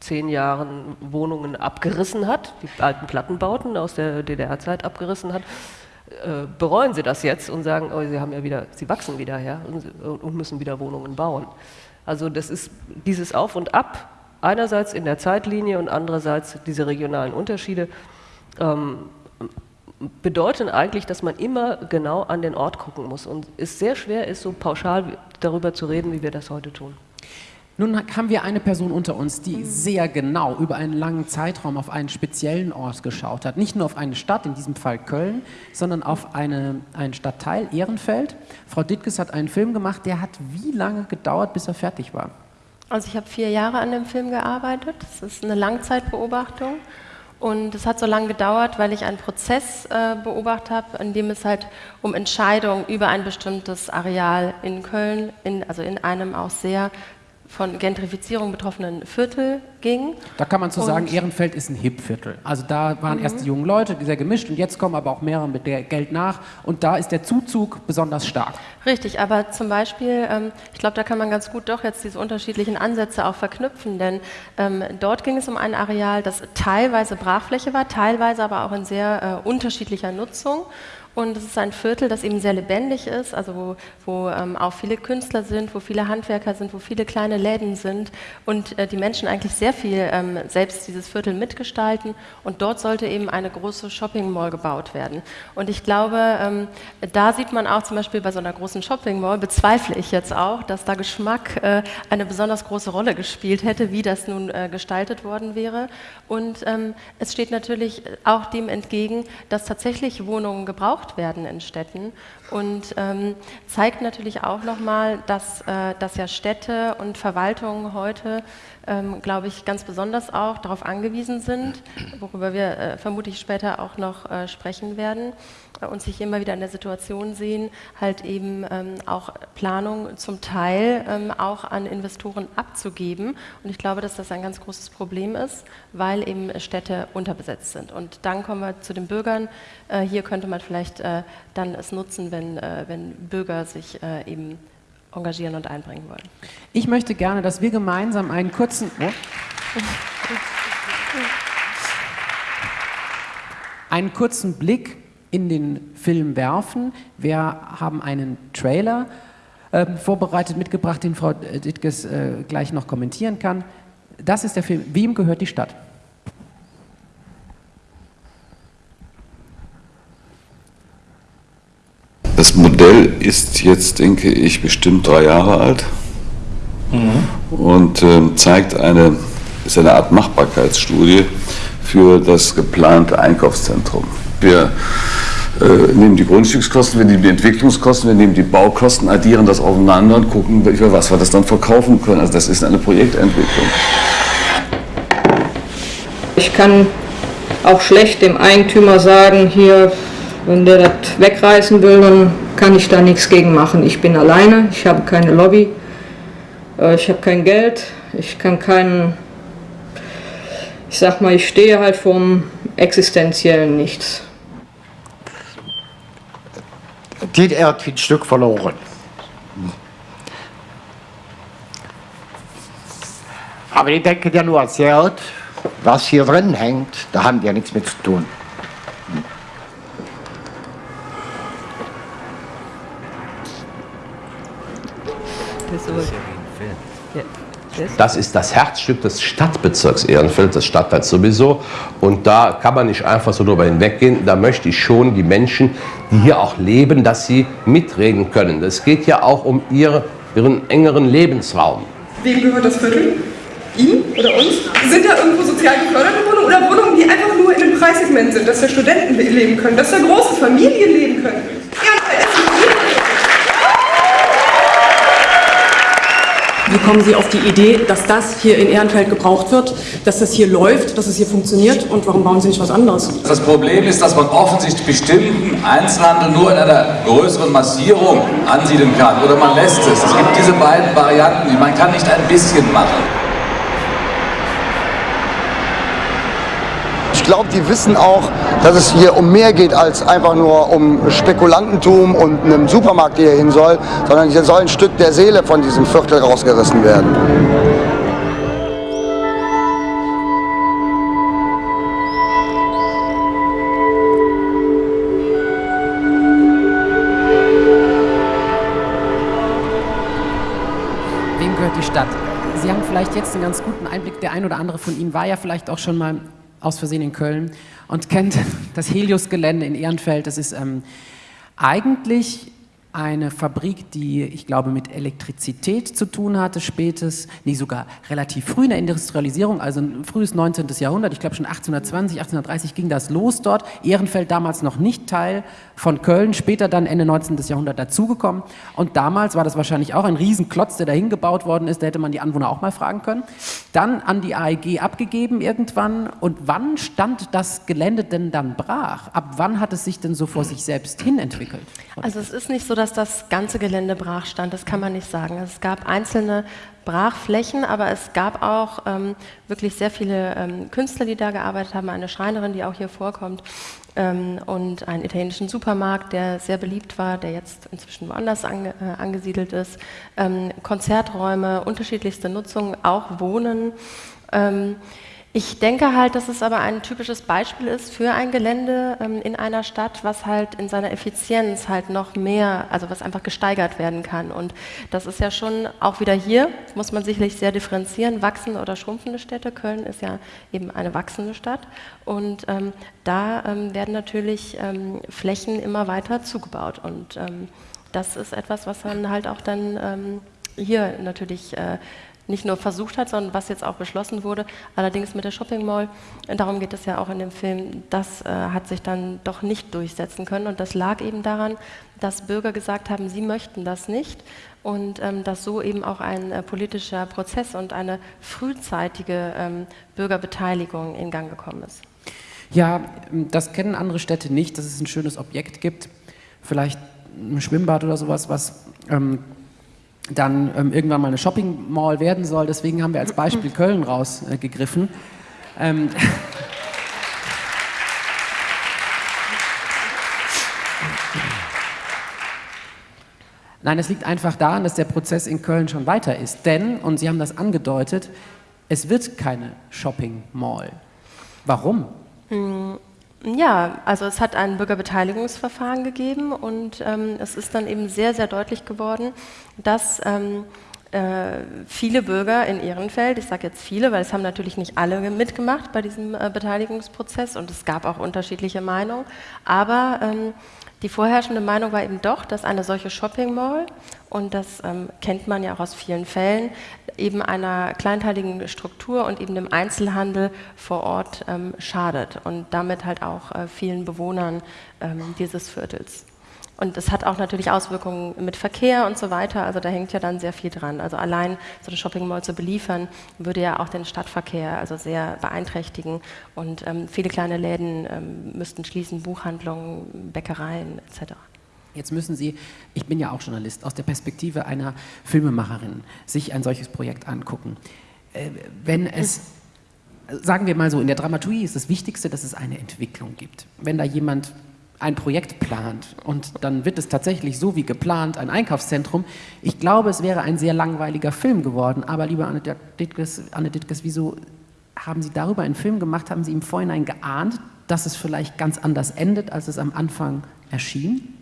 zehn Jahren Wohnungen abgerissen hat, die alten Plattenbauten aus der DDR-Zeit abgerissen hat. Äh, bereuen sie das jetzt und sagen, oh, sie haben ja wieder, sie wachsen wieder her und, und müssen wieder Wohnungen bauen. Also das ist dieses Auf und Ab, einerseits in der Zeitlinie und andererseits diese regionalen Unterschiede, ähm, bedeuten eigentlich, dass man immer genau an den Ort gucken muss und es sehr schwer ist, so pauschal darüber zu reden, wie wir das heute tun. Nun haben wir eine Person unter uns, die sehr genau über einen langen Zeitraum auf einen speziellen Ort geschaut hat. Nicht nur auf eine Stadt, in diesem Fall Köln, sondern auf eine, einen Stadtteil, Ehrenfeld. Frau Dittges hat einen Film gemacht, der hat wie lange gedauert, bis er fertig war? Also ich habe vier Jahre an dem Film gearbeitet. Das ist eine Langzeitbeobachtung. Und es hat so lange gedauert, weil ich einen Prozess äh, beobachtet habe, in dem es halt um Entscheidungen über ein bestimmtes Areal in Köln, in, also in einem auch sehr von Gentrifizierung betroffenen Viertel ging. Da kann man zu Und- sagen, Ehrenfeld ist ein Hip-Viertel. Also da waren Mhm. erst die jungen Leute, sehr gemischt, und jetzt kommen aber auch mehrere mit Geld nach. Und da ist der Zuzug besonders stark. Richtig, aber zum Beispiel, ähm, ich glaube, da kann man ganz gut doch jetzt diese unterschiedlichen Ansätze auch verknüpfen, denn ähm, dort ging es um ein Areal, das teilweise Brachfläche war, teilweise aber auch in sehr äh, unterschiedlicher Nutzung. Und es ist ein Viertel, das eben sehr lebendig ist, also wo, wo ähm, auch viele Künstler sind, wo viele Handwerker sind, wo viele kleine Läden sind und äh, die Menschen eigentlich sehr viel ähm, selbst dieses Viertel mitgestalten. Und dort sollte eben eine große Shopping Mall gebaut werden. Und ich glaube, ähm, da sieht man auch zum Beispiel bei so einer großen Shopping Mall, bezweifle ich jetzt auch, dass da Geschmack äh, eine besonders große Rolle gespielt hätte, wie das nun äh, gestaltet worden wäre. Und ähm, es steht natürlich auch dem entgegen, dass tatsächlich Wohnungen gebraucht werden in Städten und ähm, zeigt natürlich auch nochmal, dass, äh, dass ja Städte und Verwaltungen heute, ähm, glaube ich, ganz besonders auch darauf angewiesen sind, worüber wir äh, vermutlich später auch noch äh, sprechen werden, äh, und sich immer wieder in der Situation sehen, halt eben ähm, auch Planung zum Teil ähm, auch an Investoren abzugeben. Und ich glaube, dass das ein ganz großes Problem ist, weil eben Städte unterbesetzt sind. Und dann kommen wir zu den Bürgern. Äh, hier könnte man vielleicht äh, dann es nutzen, wenn, äh, wenn Bürger sich äh, eben engagieren und einbringen wollen. Ich möchte gerne, dass wir gemeinsam einen kurzen... Oh. einen kurzen Blick in den Film werfen. Wir haben einen Trailer ähm, vorbereitet, mitgebracht, den Frau Dittges äh, gleich noch kommentieren kann. Das ist der Film Wem gehört die Stadt? Das Modell ist jetzt, denke ich, bestimmt drei Jahre alt und ähm, zeigt eine, ist eine Art Machbarkeitsstudie für das geplante Einkaufszentrum. Wir äh, nehmen die Grundstückskosten, wir nehmen die Entwicklungskosten, wir nehmen die Baukosten, addieren das aufeinander und gucken, für was wir das dann verkaufen können. Also das ist eine Projektentwicklung. Ich kann auch schlecht dem Eigentümer sagen, hier, wenn der das wegreißen will, dann kann ich da nichts gegen machen. Ich bin alleine, ich habe keine Lobby, äh, ich habe kein Geld, ich kann keinen, ich sag mal, ich stehe halt vorm existenziellen Nichts. Die er hat ein Stück verloren. Aber ich denke ja nur als Geld, was hier drin hängt, da haben die ja nichts mit zu tun. Das ist das Herzstück des Stadtbezirks Ehrenfeld, des Stadtteils sowieso. Und da kann man nicht einfach so drüber hinweggehen. Da möchte ich schon die Menschen, die hier auch leben, dass sie mitreden können. Es geht ja auch um ihr, ihren engeren Lebensraum. Wem gehört das Viertel? Ihm oder uns? Sind da irgendwo sozial geförderte Wohnungen oder Wohnungen, die einfach nur in einem Preissegment sind, dass da Studenten leben können, dass da große Familien leben können? Wie kommen Sie auf die Idee, dass das hier in Ehrenfeld gebraucht wird, dass das hier läuft, dass es hier funktioniert und warum bauen Sie nicht was anderes? Das Problem ist, dass man offensichtlich bestimmten Einzelhandel nur in einer größeren Massierung ansiedeln kann oder man lässt es. Es gibt diese beiden Varianten. Man kann nicht ein bisschen machen. Glaube, die wissen auch, dass es hier um mehr geht als einfach nur um Spekulantentum und einen Supermarkt, der hier hin soll, sondern hier soll ein Stück der Seele von diesem Viertel rausgerissen werden. Wem gehört die Stadt? Sie haben vielleicht jetzt einen ganz guten Einblick. Der ein oder andere von Ihnen war ja vielleicht auch schon mal aus Versehen in Köln und kennt das Helios-Gelände in Ehrenfeld. Das ist ähm, eigentlich eine Fabrik, die, ich glaube, mit Elektrizität zu tun hatte, spätes, nee, sogar relativ früh in der Industrialisierung, also ein frühes 19. Jahrhundert, ich glaube schon 1820, 1830 ging das los dort. Ehrenfeld damals noch nicht Teil von Köln, später dann Ende 19. Jahrhundert dazugekommen. Und damals war das wahrscheinlich auch ein Riesenklotz, der dahin gebaut worden ist, da hätte man die Anwohner auch mal fragen können. Dann an die AEG abgegeben irgendwann. Und wann stand das Gelände denn dann brach? Ab wann hat es sich denn so vor sich selbst hin entwickelt? Also es ist nicht so, dass dass das ganze Gelände brach stand, das kann man nicht sagen. Es gab einzelne Brachflächen, aber es gab auch ähm, wirklich sehr viele ähm, Künstler, die da gearbeitet haben, eine Schreinerin, die auch hier vorkommt ähm, und einen italienischen Supermarkt, der sehr beliebt war, der jetzt inzwischen woanders ange, äh, angesiedelt ist, ähm, Konzerträume, unterschiedlichste Nutzungen, auch Wohnen. Ich denke halt, dass es aber ein typisches Beispiel ist für ein Gelände ähm, in einer Stadt, was halt in seiner Effizienz halt noch mehr, also was einfach gesteigert werden kann. Und das ist ja schon auch wieder hier, muss man sicherlich sehr differenzieren, wachsende oder schrumpfende Städte. Köln ist ja eben eine wachsende Stadt. Und ähm, da ähm, werden natürlich ähm, Flächen immer weiter zugebaut. Und ähm, das ist etwas, was dann halt auch dann ähm, hier natürlich äh, nicht nur versucht hat, sondern was jetzt auch beschlossen wurde. Allerdings mit der Shopping Mall, darum geht es ja auch in dem Film, das äh, hat sich dann doch nicht durchsetzen können. Und das lag eben daran, dass Bürger gesagt haben, sie möchten das nicht und ähm, dass so eben auch ein äh, politischer Prozess und eine frühzeitige ähm, Bürgerbeteiligung in Gang gekommen ist. Ja, das kennen andere Städte nicht, dass es ein schönes Objekt gibt, vielleicht ein Schwimmbad oder sowas, was ähm, dann ähm, irgendwann mal eine Shopping Mall werden soll. Deswegen haben wir als Beispiel Köln rausgegriffen. Äh, ähm, Nein, es liegt einfach daran, dass der Prozess in Köln schon weiter ist. Denn, und Sie haben das angedeutet, es wird keine Shopping Mall. Warum? Hm, ja, also es hat ein Bürgerbeteiligungsverfahren gegeben und ähm, es ist dann eben sehr, sehr deutlich geworden, dass ähm, äh, viele Bürger in Ehrenfeld, ich sage jetzt viele, weil es haben natürlich nicht alle mitgemacht bei diesem äh, Beteiligungsprozess und es gab auch unterschiedliche Meinungen, aber ähm, die vorherrschende Meinung war eben doch, dass eine solche Shopping Mall, und das ähm, kennt man ja auch aus vielen Fällen, eben einer kleinteiligen Struktur und eben dem Einzelhandel vor Ort ähm, schadet und damit halt auch äh, vielen Bewohnern ähm, dieses Viertels. Und es hat auch natürlich Auswirkungen mit Verkehr und so weiter, also da hängt ja dann sehr viel dran. Also allein so eine Shopping Mall zu beliefern, würde ja auch den Stadtverkehr also sehr beeinträchtigen und ähm, viele kleine Läden ähm, müssten schließen, Buchhandlungen, Bäckereien etc. Jetzt müssen Sie, ich bin ja auch Journalist, aus der Perspektive einer Filmemacherin sich ein solches Projekt angucken. Äh, wenn es, sagen wir mal so, in der Dramaturgie ist das Wichtigste, dass es eine Entwicklung gibt. Wenn da jemand ein Projekt plant und dann wird es tatsächlich so wie geplant ein Einkaufszentrum. Ich glaube, es wäre ein sehr langweiliger Film geworden. Aber lieber Anne Dittges, Anne Dittges, wieso haben Sie darüber einen Film gemacht? Haben Sie im Vorhinein geahnt, dass es vielleicht ganz anders endet, als es am Anfang erschien?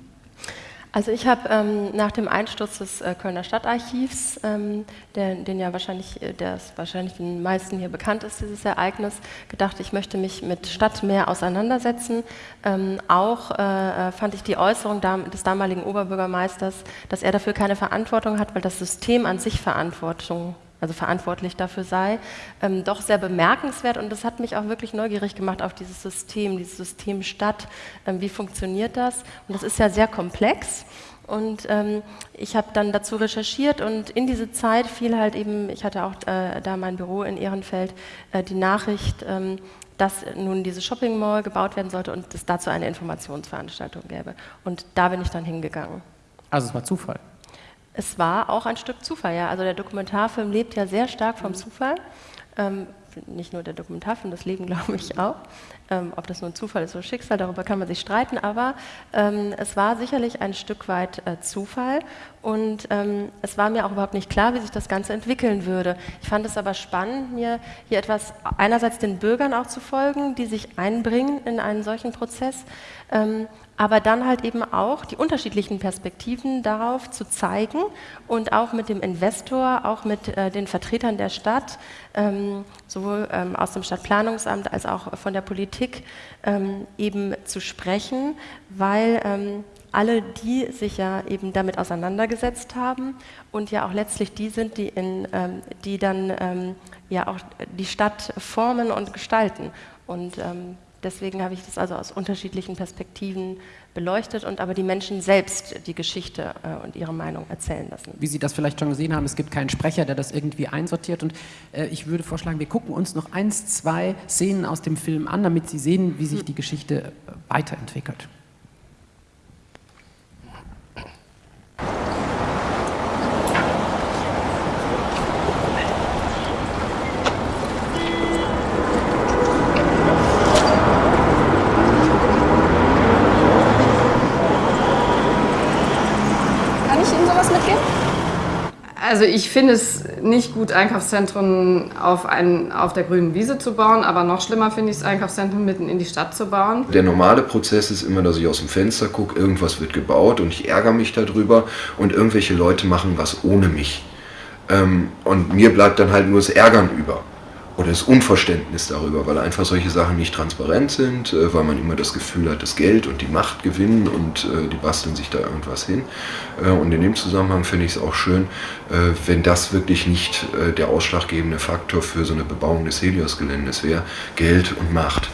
Also ich habe ähm, nach dem Einsturz des äh, Kölner Stadtarchivs, ähm, der, den ja wahrscheinlich, äh, ist wahrscheinlich den meisten hier bekannt ist, dieses Ereignis, gedacht, ich möchte mich mit Stadt mehr auseinandersetzen. Ähm, auch äh, äh fand ich die Äußerung des damaligen Oberbürgermeisters, dass er dafür keine Verantwortung hat, weil das System an sich Verantwortung also verantwortlich dafür sei, ähm, doch sehr bemerkenswert und das hat mich auch wirklich neugierig gemacht auf dieses System, dieses System Stadt, ähm, wie funktioniert das? Und das ist ja sehr komplex und ähm, ich habe dann dazu recherchiert und in diese Zeit fiel halt eben, ich hatte auch äh, da mein Büro in Ehrenfeld, äh, die Nachricht, ähm, dass nun diese Shopping Mall gebaut werden sollte und es dazu eine Informationsveranstaltung gäbe. Und da bin ich dann hingegangen. Also es war Zufall? Es war auch ein Stück Zufall, ja. Also der Dokumentarfilm lebt ja sehr stark vom Zufall. Ähm, nicht nur der Dokumentarfilm, das Leben glaube ich auch. Ähm, ob das nur ein Zufall ist oder Schicksal, darüber kann man sich streiten, aber ähm, es war sicherlich ein Stück weit äh, Zufall und ähm, es war mir auch überhaupt nicht klar, wie sich das Ganze entwickeln würde. Ich fand es aber spannend, mir hier etwas einerseits den Bürgern auch zu folgen, die sich einbringen in einen solchen Prozess, ähm, aber dann halt eben auch die unterschiedlichen Perspektiven darauf zu zeigen und auch mit dem Investor, auch mit äh, den Vertretern der Stadt, ähm, sowohl ähm, aus dem Stadtplanungsamt als auch von der Politik ähm, eben zu sprechen, weil ähm, alle die sich ja eben damit auseinandergesetzt haben und ja auch letztlich die sind, die, in, ähm, die dann ähm, ja auch die Stadt formen und gestalten. Und Deswegen habe ich das also aus unterschiedlichen Perspektiven beleuchtet und aber die Menschen selbst die Geschichte äh, und ihre Meinung erzählen lassen. Wie Sie das vielleicht schon gesehen haben, es gibt keinen Sprecher, der das irgendwie einsortiert und äh, ich würde vorschlagen, wir gucken uns noch eins, zwei Szenen aus dem Film an, damit Sie sehen, wie sich die Geschichte äh, weiterentwickelt. Ihnen sowas mitgeben? Also ich finde es nicht gut, Einkaufszentren auf, ein, auf der grünen Wiese zu bauen, aber noch schlimmer finde ich es, Einkaufszentren mitten in die Stadt zu bauen. Der normale Prozess ist immer, dass ich aus dem Fenster gucke, irgendwas wird gebaut und ich ärgere mich darüber und irgendwelche Leute machen was ohne mich. Ähm, und mir bleibt dann halt nur das Ärgern über oder das Unverständnis darüber, weil einfach solche Sachen nicht transparent sind, äh, weil man immer das Gefühl hat, das Geld und die Macht gewinnen und äh, die basteln sich da irgendwas hin. Äh, und in dem Zusammenhang finde ich es auch schön, wenn das wirklich nicht der ausschlaggebende Faktor für so eine Bebauung des Helios-Geländes wäre, Geld und Macht.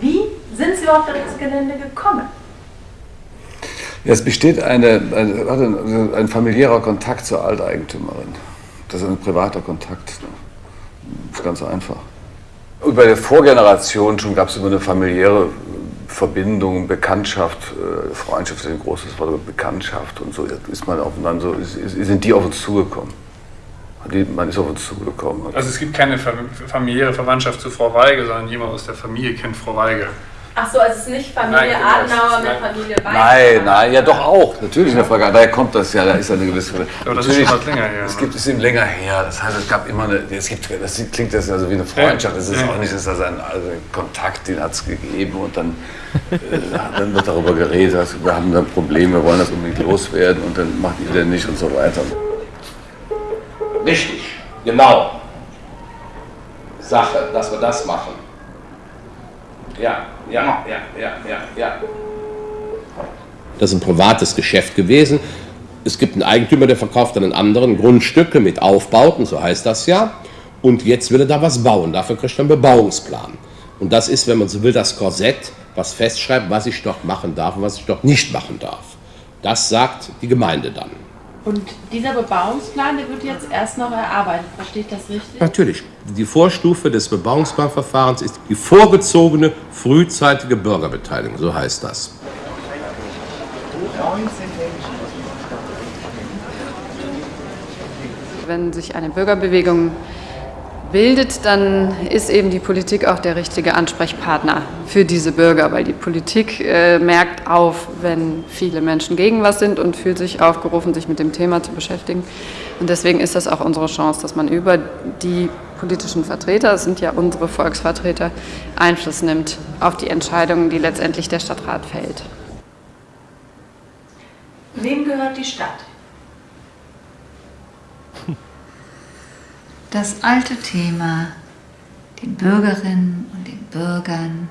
Wie sind Sie auf das Gelände gekommen? Ja, es besteht eine, ein, ein, familiärer Kontakt zur Alteigentümerin. Das ist ein privater Kontakt. Das ist ganz einfach. Und bei der Vorgeneration schon gab es immer eine familiäre Verbindung, Bekanntschaft, äh, Freundschaft ist ein großes Wort, Bekanntschaft und so ist man aufeinander, so, sind die auf uns zugekommen. Man ist auf uns zugekommen. Also es gibt keine familiäre Verwandtschaft zu Frau Weige, sondern jemand aus der Familie kennt Frau Weige. Ach so, also es ist nicht Familie nein, Adenauer mit Familie Weiß. Nein, nein, ja doch auch. Natürlich eine Frage. Daher kommt das ja, da ist eine gewisse. Aber das ist schon länger her. Es gibt es eben länger her. Das heißt, es gab immer eine. Es gibt, das klingt das also wie eine Freundschaft. Das ist ja. auch nicht, das ist ein also Kontakt, den hat es gegeben und dann, äh, dann wird darüber geredet. Wir haben da Probleme, wir wollen das unbedingt loswerden und dann macht ihr denn nicht und so weiter. Richtig, genau. Sache, dass wir das machen. Ja, ja, ja, ja, ja, ja. Das ist ein privates Geschäft gewesen. Es gibt einen Eigentümer, der verkauft einen anderen Grundstücke mit Aufbauten, so heißt das ja. Und jetzt will er da was bauen. Dafür kriegt er einen Bebauungsplan. Und das ist, wenn man so will, das Korsett, was festschreibt, was ich dort machen darf und was ich dort nicht machen darf. Das sagt die Gemeinde dann. Und dieser Bebauungsplan, der wird jetzt erst noch erarbeitet. Versteht das richtig? Natürlich. Die Vorstufe des Bebauungsplanverfahrens ist die vorgezogene frühzeitige Bürgerbeteiligung. So heißt das. Wenn sich eine Bürgerbewegung bildet, dann ist eben die Politik auch der richtige Ansprechpartner für diese Bürger, weil die Politik äh, merkt auf, wenn viele Menschen gegen was sind und fühlt sich aufgerufen, sich mit dem Thema zu beschäftigen. Und deswegen ist das auch unsere Chance, dass man über die politischen Vertreter, das sind ja unsere Volksvertreter, Einfluss nimmt auf die Entscheidungen, die letztendlich der Stadtrat fällt. Wem gehört die Stadt? Das alte Thema, den Bürgerinnen und den Bürgern,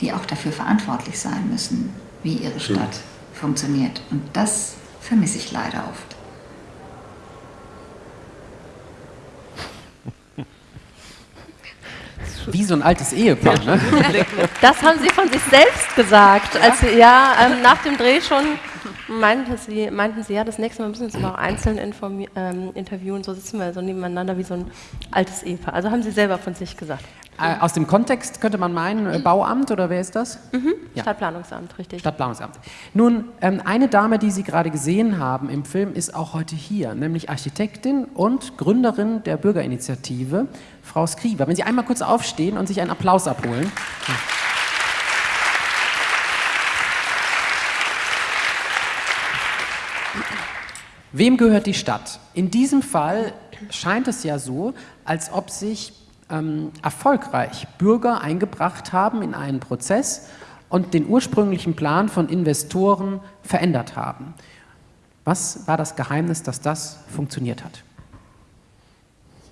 die auch dafür verantwortlich sein müssen, wie ihre Stadt funktioniert. Und das vermisse ich leider oft. Wie so ein altes Ehepaar, ne? Das haben Sie von sich selbst gesagt, als Sie ja ähm, nach dem Dreh schon meinten Sie, meinten Sie, ja, das nächste Mal müssen wir uns aber auch einzeln ähm, interviewen, so sitzen wir so nebeneinander wie so ein altes Ehepaar. Also haben Sie selber von sich gesagt. Äh, aus dem Kontext könnte man meinen, äh, Bauamt oder wer ist das? Mhm. Ja. Stadtplanungsamt, richtig. Stadtplanungsamt. Nun, ähm, eine Dame, die Sie gerade gesehen haben im Film, ist auch heute hier, nämlich Architektin und Gründerin der Bürgerinitiative, Frau Skriver. Wenn Sie einmal kurz aufstehen und sich einen Applaus abholen. Ja. Wem gehört die Stadt? In diesem Fall scheint es ja so, als ob sich ähm, erfolgreich Bürger eingebracht haben in einen Prozess und den ursprünglichen Plan von Investoren verändert haben. Was war das Geheimnis, dass das funktioniert hat?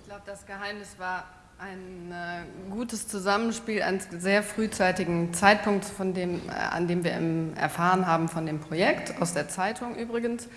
Ich glaube, das Geheimnis war ein äh, gutes Zusammenspiel, einen sehr frühzeitigen Zeitpunkt, von dem, äh, an dem wir erfahren haben von dem Projekt, aus der Zeitung übrigens.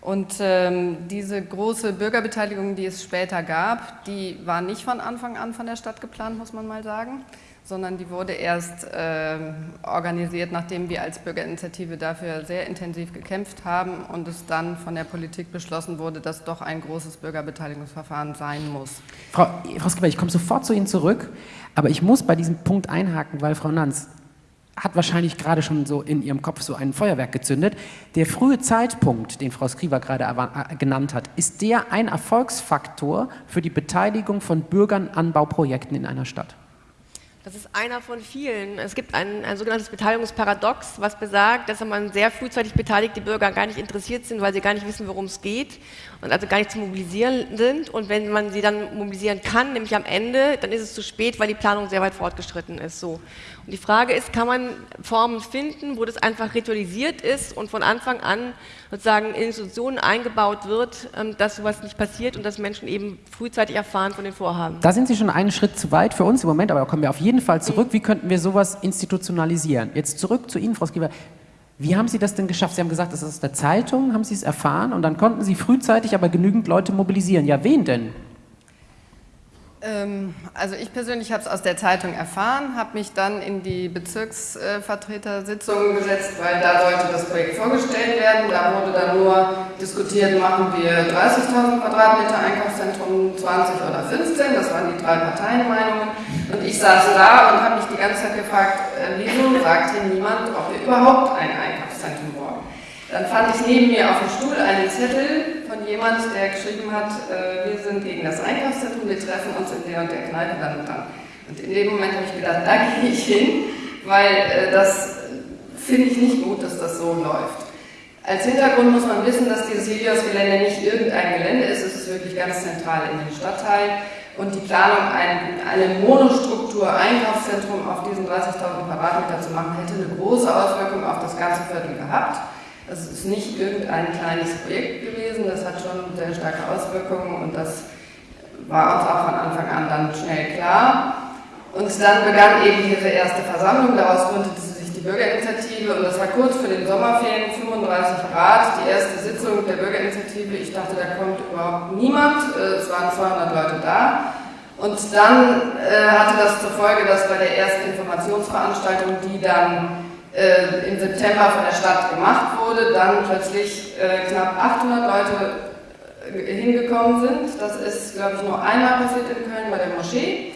Und ähm, diese große Bürgerbeteiligung, die es später gab, die war nicht von Anfang an von der Stadt geplant, muss man mal sagen, sondern die wurde erst äh, organisiert, nachdem wir als Bürgerinitiative dafür sehr intensiv gekämpft haben und es dann von der Politik beschlossen wurde, dass doch ein großes Bürgerbeteiligungsverfahren sein muss. Frau, Frau Skipper, ich komme sofort zu Ihnen zurück, aber ich muss bei diesem Punkt einhaken, weil Frau Nanz, hat wahrscheinlich gerade schon so in ihrem Kopf so ein Feuerwerk gezündet. Der frühe Zeitpunkt, den Frau Skriver gerade äh, genannt hat, ist der ein Erfolgsfaktor für die Beteiligung von Bürgern an Bauprojekten in einer Stadt? Das ist einer von vielen. Es gibt ein, ein sogenanntes Beteiligungsparadox, was besagt, dass man sehr frühzeitig beteiligte Bürger gar nicht interessiert sind, weil sie gar nicht wissen, worum es geht und also gar nicht zu mobilisieren sind. Und wenn man sie dann mobilisieren kann, nämlich am Ende, dann ist es zu spät, weil die Planung sehr weit fortgeschritten ist. So. Und die Frage ist, kann man Formen finden, wo das einfach ritualisiert ist und von Anfang an sozusagen in Institutionen eingebaut wird, ähm, dass sowas nicht passiert und dass Menschen eben frühzeitig erfahren von den Vorhaben. Da sind Sie schon einen Schritt zu weit für uns im Moment, aber da kommen wir auf jeden Fall zurück. Wie könnten wir sowas institutionalisieren? Jetzt zurück zu Ihnen, Frau Skieber. Wie haben Sie das denn geschafft? Sie haben gesagt, das ist aus der Zeitung, haben Sie es erfahren und dann konnten Sie frühzeitig aber genügend Leute mobilisieren. Ja, wen denn? Ähm, also ich persönlich habe es aus der Zeitung erfahren, habe mich dann in die Bezirksvertretersitzung gesetzt, weil da sollte das Projekt vorgestellt werden. Da wurde dann nur diskutiert, machen wir 30.000 Quadratmeter Einkaufszentrum, 20 oder 15, das waren die drei Parteienmeinungen. Und ich saß da und habe mich die ganze Zeit gefragt, äh, wieso sagt hier niemand, ob wir überhaupt ein Einkaufszentrum wollen. Dann fand ich neben mir auf dem Stuhl einen Zettel jemand, der geschrieben hat, äh, wir sind gegen das Einkaufszentrum, wir treffen uns in der und der Kneipe dann und dann. Und in dem Moment habe ich gedacht, da gehe ich hin, weil äh, das finde ich nicht gut, dass das so läuft. Als Hintergrund muss man wissen, dass dieses Helios-Gelände nicht irgendein Gelände ist, es ist wirklich ganz zentral in dem Stadtteil und die Planung, ein, eine Monostruktur Einkaufszentrum auf diesen 30.000 Quadratmeter zu machen, hätte eine große Auswirkung auf das ganze Viertel gehabt. Das ist nicht irgendein kleines Projekt gewesen, das hat schon sehr starke Auswirkungen und das war uns auch von Anfang an dann schnell klar. Und dann begann eben diese erste Versammlung, daraus gründete sich die Bürgerinitiative und das war kurz vor den Sommerferien, 35 Grad, die erste Sitzung der Bürgerinitiative. Ich dachte, da kommt überhaupt niemand, äh, es waren 200 Leute da. Und dann äh, hatte das zur Folge, dass bei der ersten Informationsveranstaltung, die dann äh, im September von der Stadt gemacht wurde, dann plötzlich äh, knapp 800 Leute äh, hingekommen sind. Das ist, glaube ich, nur einmal passiert in Köln bei der Moschee.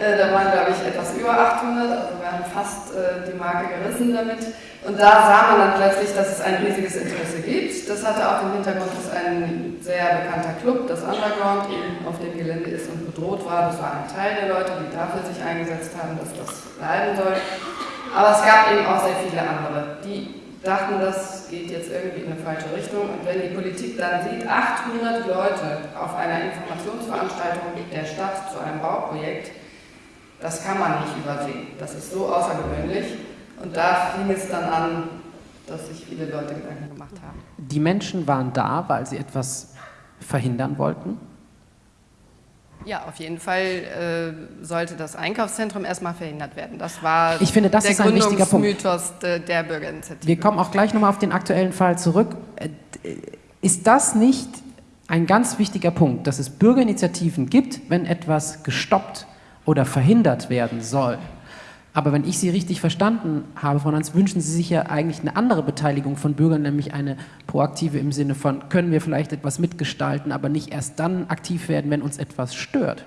Äh, da waren, glaube ich, etwas über 800, also wir haben fast äh, die Marke gerissen damit. Und da sah man dann plötzlich, dass es ein riesiges Interesse gibt. Das hatte auch den Hintergrund, dass ein sehr bekannter Club, das Underground, eben auf dem Gelände ist und bedroht war. Das war ein Teil der Leute, die dafür sich eingesetzt haben, dass das bleiben soll. Aber es gab eben auch sehr viele andere, die dachten, das geht jetzt irgendwie in eine falsche Richtung. Und wenn die Politik dann sieht, 800 Leute auf einer Informationsveranstaltung der Stadt zu einem Bauprojekt, das kann man nicht übersehen. Das ist so außergewöhnlich. Und da fing es dann an, dass sich viele Leute Gedanken gemacht haben. Die Menschen waren da, weil sie etwas verhindern wollten? Ja, auf jeden Fall äh, sollte das Einkaufszentrum erstmal verhindert werden. Das war ich finde, das der ist ein wichtiger Punkt. der, der Bürgerinitiative. Wir kommen auch gleich nochmal auf den aktuellen Fall zurück. Äh, ist das nicht ein ganz wichtiger Punkt, dass es Bürgerinitiativen gibt, wenn etwas gestoppt oder verhindert werden soll? Aber wenn ich Sie richtig verstanden habe, Frau Nanz, wünschen Sie sich ja eigentlich eine andere Beteiligung von Bürgern, nämlich eine proaktive im Sinne von, können wir vielleicht etwas mitgestalten, aber nicht erst dann aktiv werden, wenn uns etwas stört.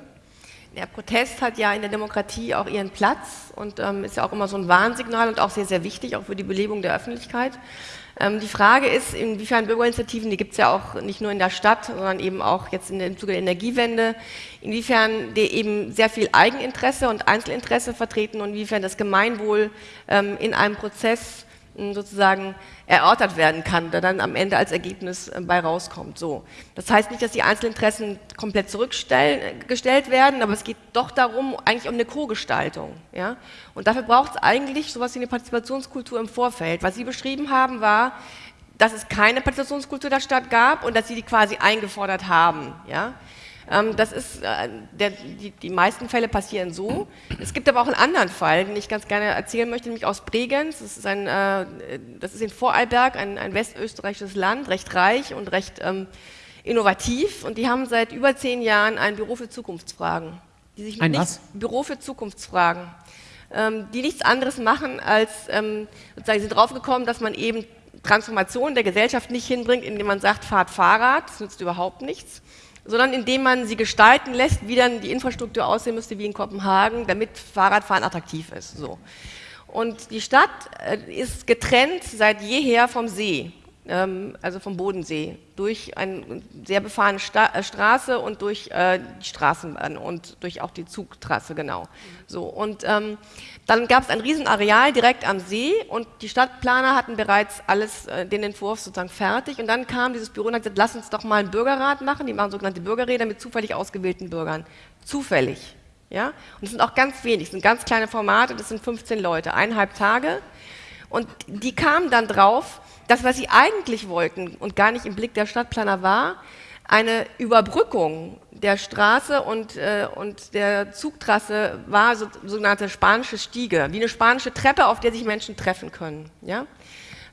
Der Protest hat ja in der Demokratie auch ihren Platz und ähm, ist ja auch immer so ein Warnsignal und auch sehr, sehr wichtig, auch für die Belebung der Öffentlichkeit. Ähm, die Frage ist, inwiefern Bürgerinitiativen, die gibt es ja auch nicht nur in der Stadt, sondern eben auch jetzt dem Zuge der Energiewende, inwiefern die eben sehr viel Eigeninteresse und Einzelinteresse vertreten und inwiefern das Gemeinwohl ähm, in einem Prozess sozusagen erörtert werden kann, der dann am Ende als Ergebnis äh, bei rauskommt. So. Das heißt nicht, dass die Einzelinteressen komplett zurückgestellt werden, aber es geht doch darum, eigentlich um eine Co-Gestaltung. Ja? Und dafür braucht es eigentlich sowas wie eine Partizipationskultur im Vorfeld. Was Sie beschrieben haben, war, dass es keine Partizipationskultur der Stadt gab und dass Sie die quasi eingefordert haben. Ja? Ähm, das ist, äh, der, die, die, meisten Fälle passieren so. Es gibt aber auch einen anderen Fall, den ich ganz gerne erzählen möchte, nämlich aus Bregenz. Das ist, ein, äh, das ist in Vorarlberg, ein, ein westösterreichisches Land, recht reich und recht ähm, innovativ. Und die haben seit über zehn Jahren ein Büro für Zukunftsfragen. Die sich ein was? Büro für Zukunftsfragen. Ähm, die nichts anderes machen, als ähm, sozusagen sind draufgekommen, dass man eben Transformation der Gesellschaft nicht hinbringt, indem man sagt, fahrt Fahrrad, das nützt überhaupt nichts, sondern indem man sie gestalten lässt, wie dann die Infrastruktur aussehen müsste wie in Kopenhagen, damit Fahrradfahren attraktiv ist. So. Und die Stadt äh, ist getrennt seit jeher vom See. ähm, also vom Bodensee, durch eine sehr befahrene äh, Straße und durch äh, die Straßenbahn und durch auch die Zugtrasse, genau. So, und ähm, dann gab es ein Riesenareal direkt am See und die Stadtplaner hatten bereits alles, äh, den Entwurf sozusagen fertig und dann kam dieses Büro und hat gesagt, lass uns doch mal einen Bürgerrat machen, die machen sogenannte Bürgerräder mit zufällig ausgewählten Bürgern. Zufällig. Ja? Und es sind auch ganz wenig, es sind ganz kleine Formate, das sind 15 Leute, eineinhalb Tage. Und die kamen dann drauf, das, was sie eigentlich wollten und gar nicht im Blick der Stadtplaner war, eine Überbrückung der Straße und, äh, und der Zugtrasse war so, sogenannte spanische Stiege, wie eine spanische Treppe, auf der sich Menschen treffen können. Ja?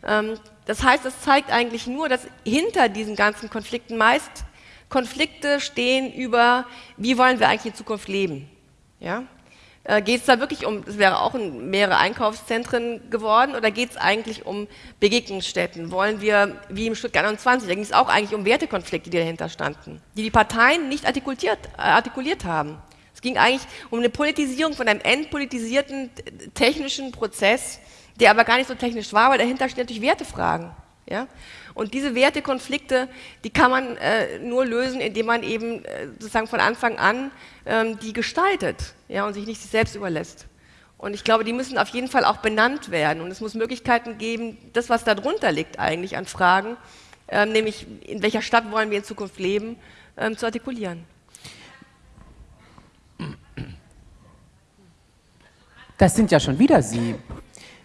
Ähm, das heißt, es zeigt eigentlich nur, dass hinter diesen ganzen Konflikten meist Konflikte stehen über, wie wollen wir eigentlich in Zukunft leben. Ja? Äh, geht es da wirklich um, es wäre auch mehrere Einkaufszentren geworden, oder geht es eigentlich um Begegnungsstätten? Wollen wir, wie im Stuttgart 21, da ging es auch eigentlich um Wertekonflikte, die dahinter standen, die die Parteien nicht artikuliert, äh, artikuliert haben. Es ging eigentlich um eine Politisierung von einem entpolitisierten technischen Prozess, der aber gar nicht so technisch war, weil dahinter stehen natürlich Wertefragen. Ja? Und diese Wertekonflikte, die kann man äh, nur lösen, indem man eben äh, sozusagen von Anfang an ähm, die gestaltet ja, und sich nicht sich selbst überlässt. Und ich glaube, die müssen auf jeden Fall auch benannt werden. Und es muss Möglichkeiten geben, das, was darunter liegt eigentlich an Fragen, äh, nämlich in welcher Stadt wollen wir in Zukunft leben, ähm, zu artikulieren. Das sind ja schon wieder Sie.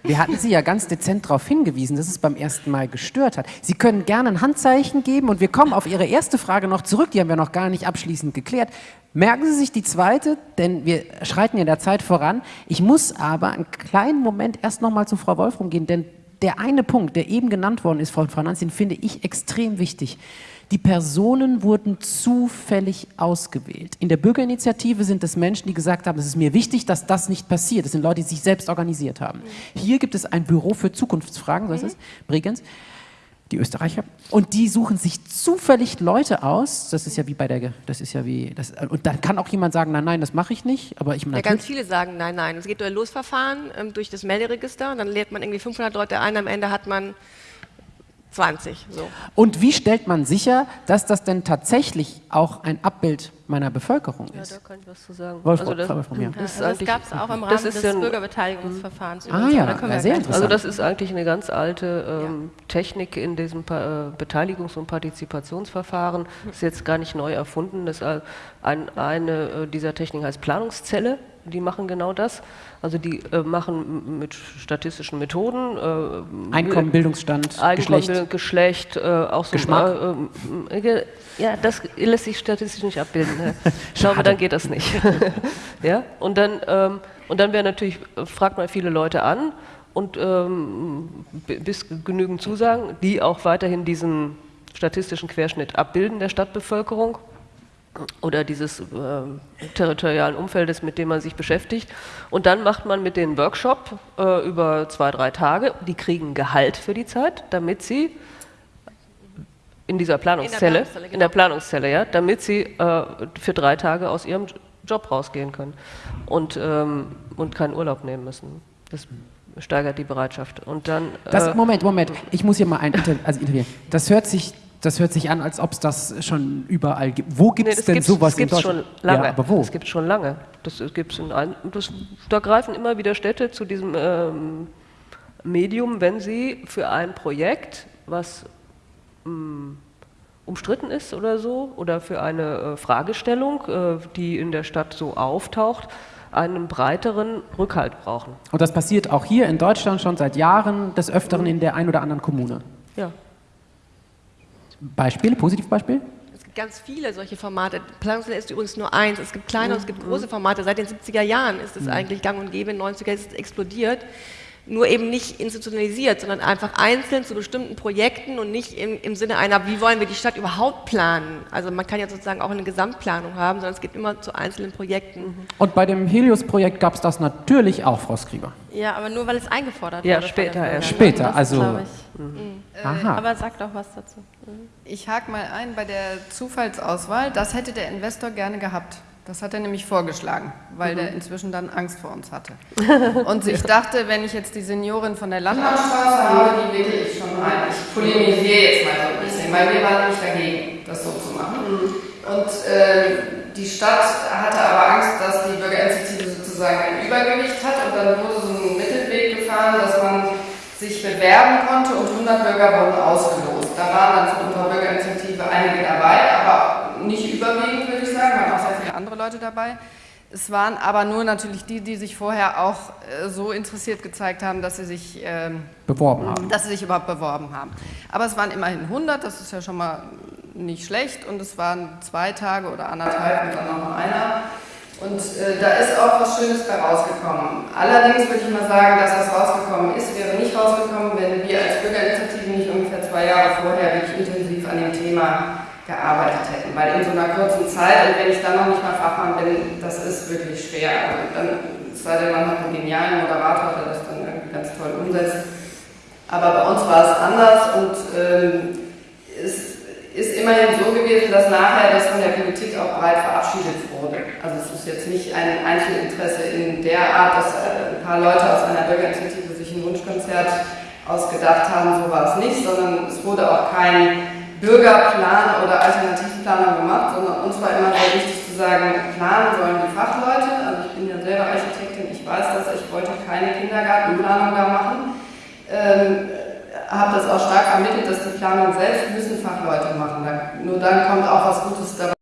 Wir hatten Sie ja ganz dezent darauf hingewiesen, dass es beim ersten Mal gestört hat. Sie können gerne ein Handzeichen geben und wir kommen auf Ihre erste Frage noch zurück, die haben wir noch gar nicht abschließend geklärt. Merken Sie sich die zweite, denn wir schreiten ja der Zeit voran. Ich muss aber einen kleinen Moment erst noch mal zu Frau Wolfram gehen, denn der eine Punkt, der eben genannt worden ist Frau Nanzin, finde ich extrem wichtig. Die Personen wurden zufällig ausgewählt. In der Bürgerinitiative sind es Menschen, die gesagt haben, es ist mir wichtig, dass das nicht passiert. Das sind Leute, die sich selbst organisiert haben. Hier gibt es ein Büro für Zukunftsfragen, so heißt es, Bregenz, die Österreicher. Und die suchen sich zufällig Leute aus. Das ist ja wie bei der, das ist ja wie, das, und dann kann auch jemand sagen, nein, nein, das mache ich nicht. Aber ich ja, ganz viele sagen, nein, nein. Es geht durch ein Losverfahren, ähm, durch das Melderegister. Dann lädt man irgendwie 500 Leute ein. Am Ende hat man 20. So. Und wie stellt man sicher, dass das denn tatsächlich auch ein Abbild meiner Bevölkerung ist? Ja, da kann ich was zu sagen. Wolf, also das, ja. das, das gab es auch im Rahmen des ja Bürgerbeteiligungsverfahrens. Ah ja, da ja sehr interessant. Also das ist eigentlich eine ganz alte ähm, ja. Technik in diesem pa äh, Beteiligungs- und Partizipationsverfahren. Das ist jetzt gar nicht neu erfunden. Das ist ein, eine äh, dieser Techniken heißt Planungszelle die machen genau das. Also die äh, machen mit statistischen Methoden äh, Einkommen, Bildungsstand, Einkommen, Geschlecht, Geschlecht äh, auch so Geschmack. Äh, äh, ja, das lässt sich statistisch nicht abbilden. Ne? Glaube, dann geht das nicht. ja, und dann ähm, und dann wäre natürlich fragt man viele Leute an und ähm, bis genügend Zusagen, die auch weiterhin diesen statistischen Querschnitt abbilden der Stadtbevölkerung oder dieses äh, territorialen Umfeldes, mit dem man sich beschäftigt. Und dann macht man mit den Workshop äh, über zwei, drei Tage. Die kriegen Gehalt für die Zeit, damit sie in dieser Planungszelle, in der Planungszelle, genau. in der Planungszelle ja, damit sie äh, für drei Tage aus ihrem Job rausgehen können und, ähm, und keinen Urlaub nehmen müssen. Das steigert die Bereitschaft. Und dann, das, äh, Moment, Moment, ich muss hier mal ein also interviewen. Das hört sich das hört sich an, als ob es das schon überall gibt. Wo gibt es nee, denn gibt's, sowas das in Deutschland? schon lange. Ja, aber wo? Das gibt es schon lange. Das gibt's in ein, das, da greifen immer wieder Städte zu diesem ähm, Medium, wenn sie für ein Projekt, was ähm, umstritten ist oder so, oder für eine äh, Fragestellung, äh, die in der Stadt so auftaucht, einen breiteren Rückhalt brauchen. Und das passiert auch hier in Deutschland schon seit Jahren, des Öfteren in der ein oder anderen Kommune. Ja. Beispiele, Positivbeispiel? Es gibt ganz viele solche Formate. Planungswelle ist übrigens nur eins. Es gibt kleine und es gibt große Formate. Seit den 70er Jahren ist es mhm. eigentlich gang und gäbe. In den 90er ist es explodiert nur eben nicht institutionalisiert, sondern einfach einzeln zu bestimmten Projekten und nicht im, im Sinne einer, wie wollen wir die Stadt überhaupt planen. Also man kann ja sozusagen auch eine Gesamtplanung haben, sondern es geht immer zu einzelnen Projekten. Und bei dem Helios-Projekt gab es das natürlich auch, Frau Skriver. Ja, aber nur weil es eingefordert ja, wurde. Später, ja, später. Später, also. Mhm. Mhm. Aha. Aber sag doch was dazu. Mhm. Ich hake mal ein bei der Zufallsauswahl. Das hätte der Investor gerne gehabt. Das hat er nämlich vorgeschlagen, weil Mhm. der inzwischen dann Angst vor uns hatte. Und ich dachte, wenn ich jetzt die Seniorin von der Landmannstraße habe, die wähle ich schon rein. Ich polemisiere jetzt mal so ein bisschen, weil wir waren nämlich dagegen, das so zu machen. Und äh, die Stadt hatte aber Angst, dass die Bürgerinitiative sozusagen ein Übergewicht hat und dann wurde so ein Mittelweg gefahren, dass man sich bewerben konnte und 100 Bürger wurden ausgelost. Da waren dann von unserer Bürgerinitiative einige dabei, aber nicht überwiegend, würde ich sagen, waren auch sehr viele andere Leute dabei. Es waren aber nur natürlich die, die sich vorher auch äh, so interessiert gezeigt haben, dass sie sich ähm, Beworben haben. dass sie sich überhaupt beworben haben. Aber es waren immerhin 100, das ist ja schon mal nicht schlecht und es waren zwei Tage oder anderthalb und dann noch mal einer. Und äh, da ist auch was Schönes bei rausgekommen. Allerdings würde ich mal sagen, dass das rausgekommen ist, wäre nicht rausgekommen, wenn wir als Bürgerinitiative nicht ungefähr zwei Jahre vorher wirklich intensiv an dem Thema gearbeitet hätten. Weil in so einer kurzen Zeit, und wenn ich dann noch nicht mal Fachmann bin, das ist wirklich schwer. Also dann, sei denn, man hat einen genialen Moderator, der das dann irgendwie ganz toll umsetzt. Aber bei uns war es anders und ähm, es ist immerhin so gewesen, dass nachher das von der Politik auch breit verabschiedet wurde. Also es ist jetzt nicht ein Einzelinteresse in der Art, dass äh, ein paar Leute aus einer Bürgerinitiative sich ein Wunschkonzert ausgedacht haben, so war es nicht, sondern es wurde auch kein Bürgerplan oder Alternativplanung gemacht, sondern uns war immer sehr wichtig zu sagen, planen sollen die Fachleute. Also ich bin ja selber Architektin, ich weiß das, ich wollte keine Kindergartenplanung da machen. Ähm, habe das auch stark vermittelt, dass die Planung selbst müssen Fachleute machen. Nur dann kommt auch was Gutes dabei.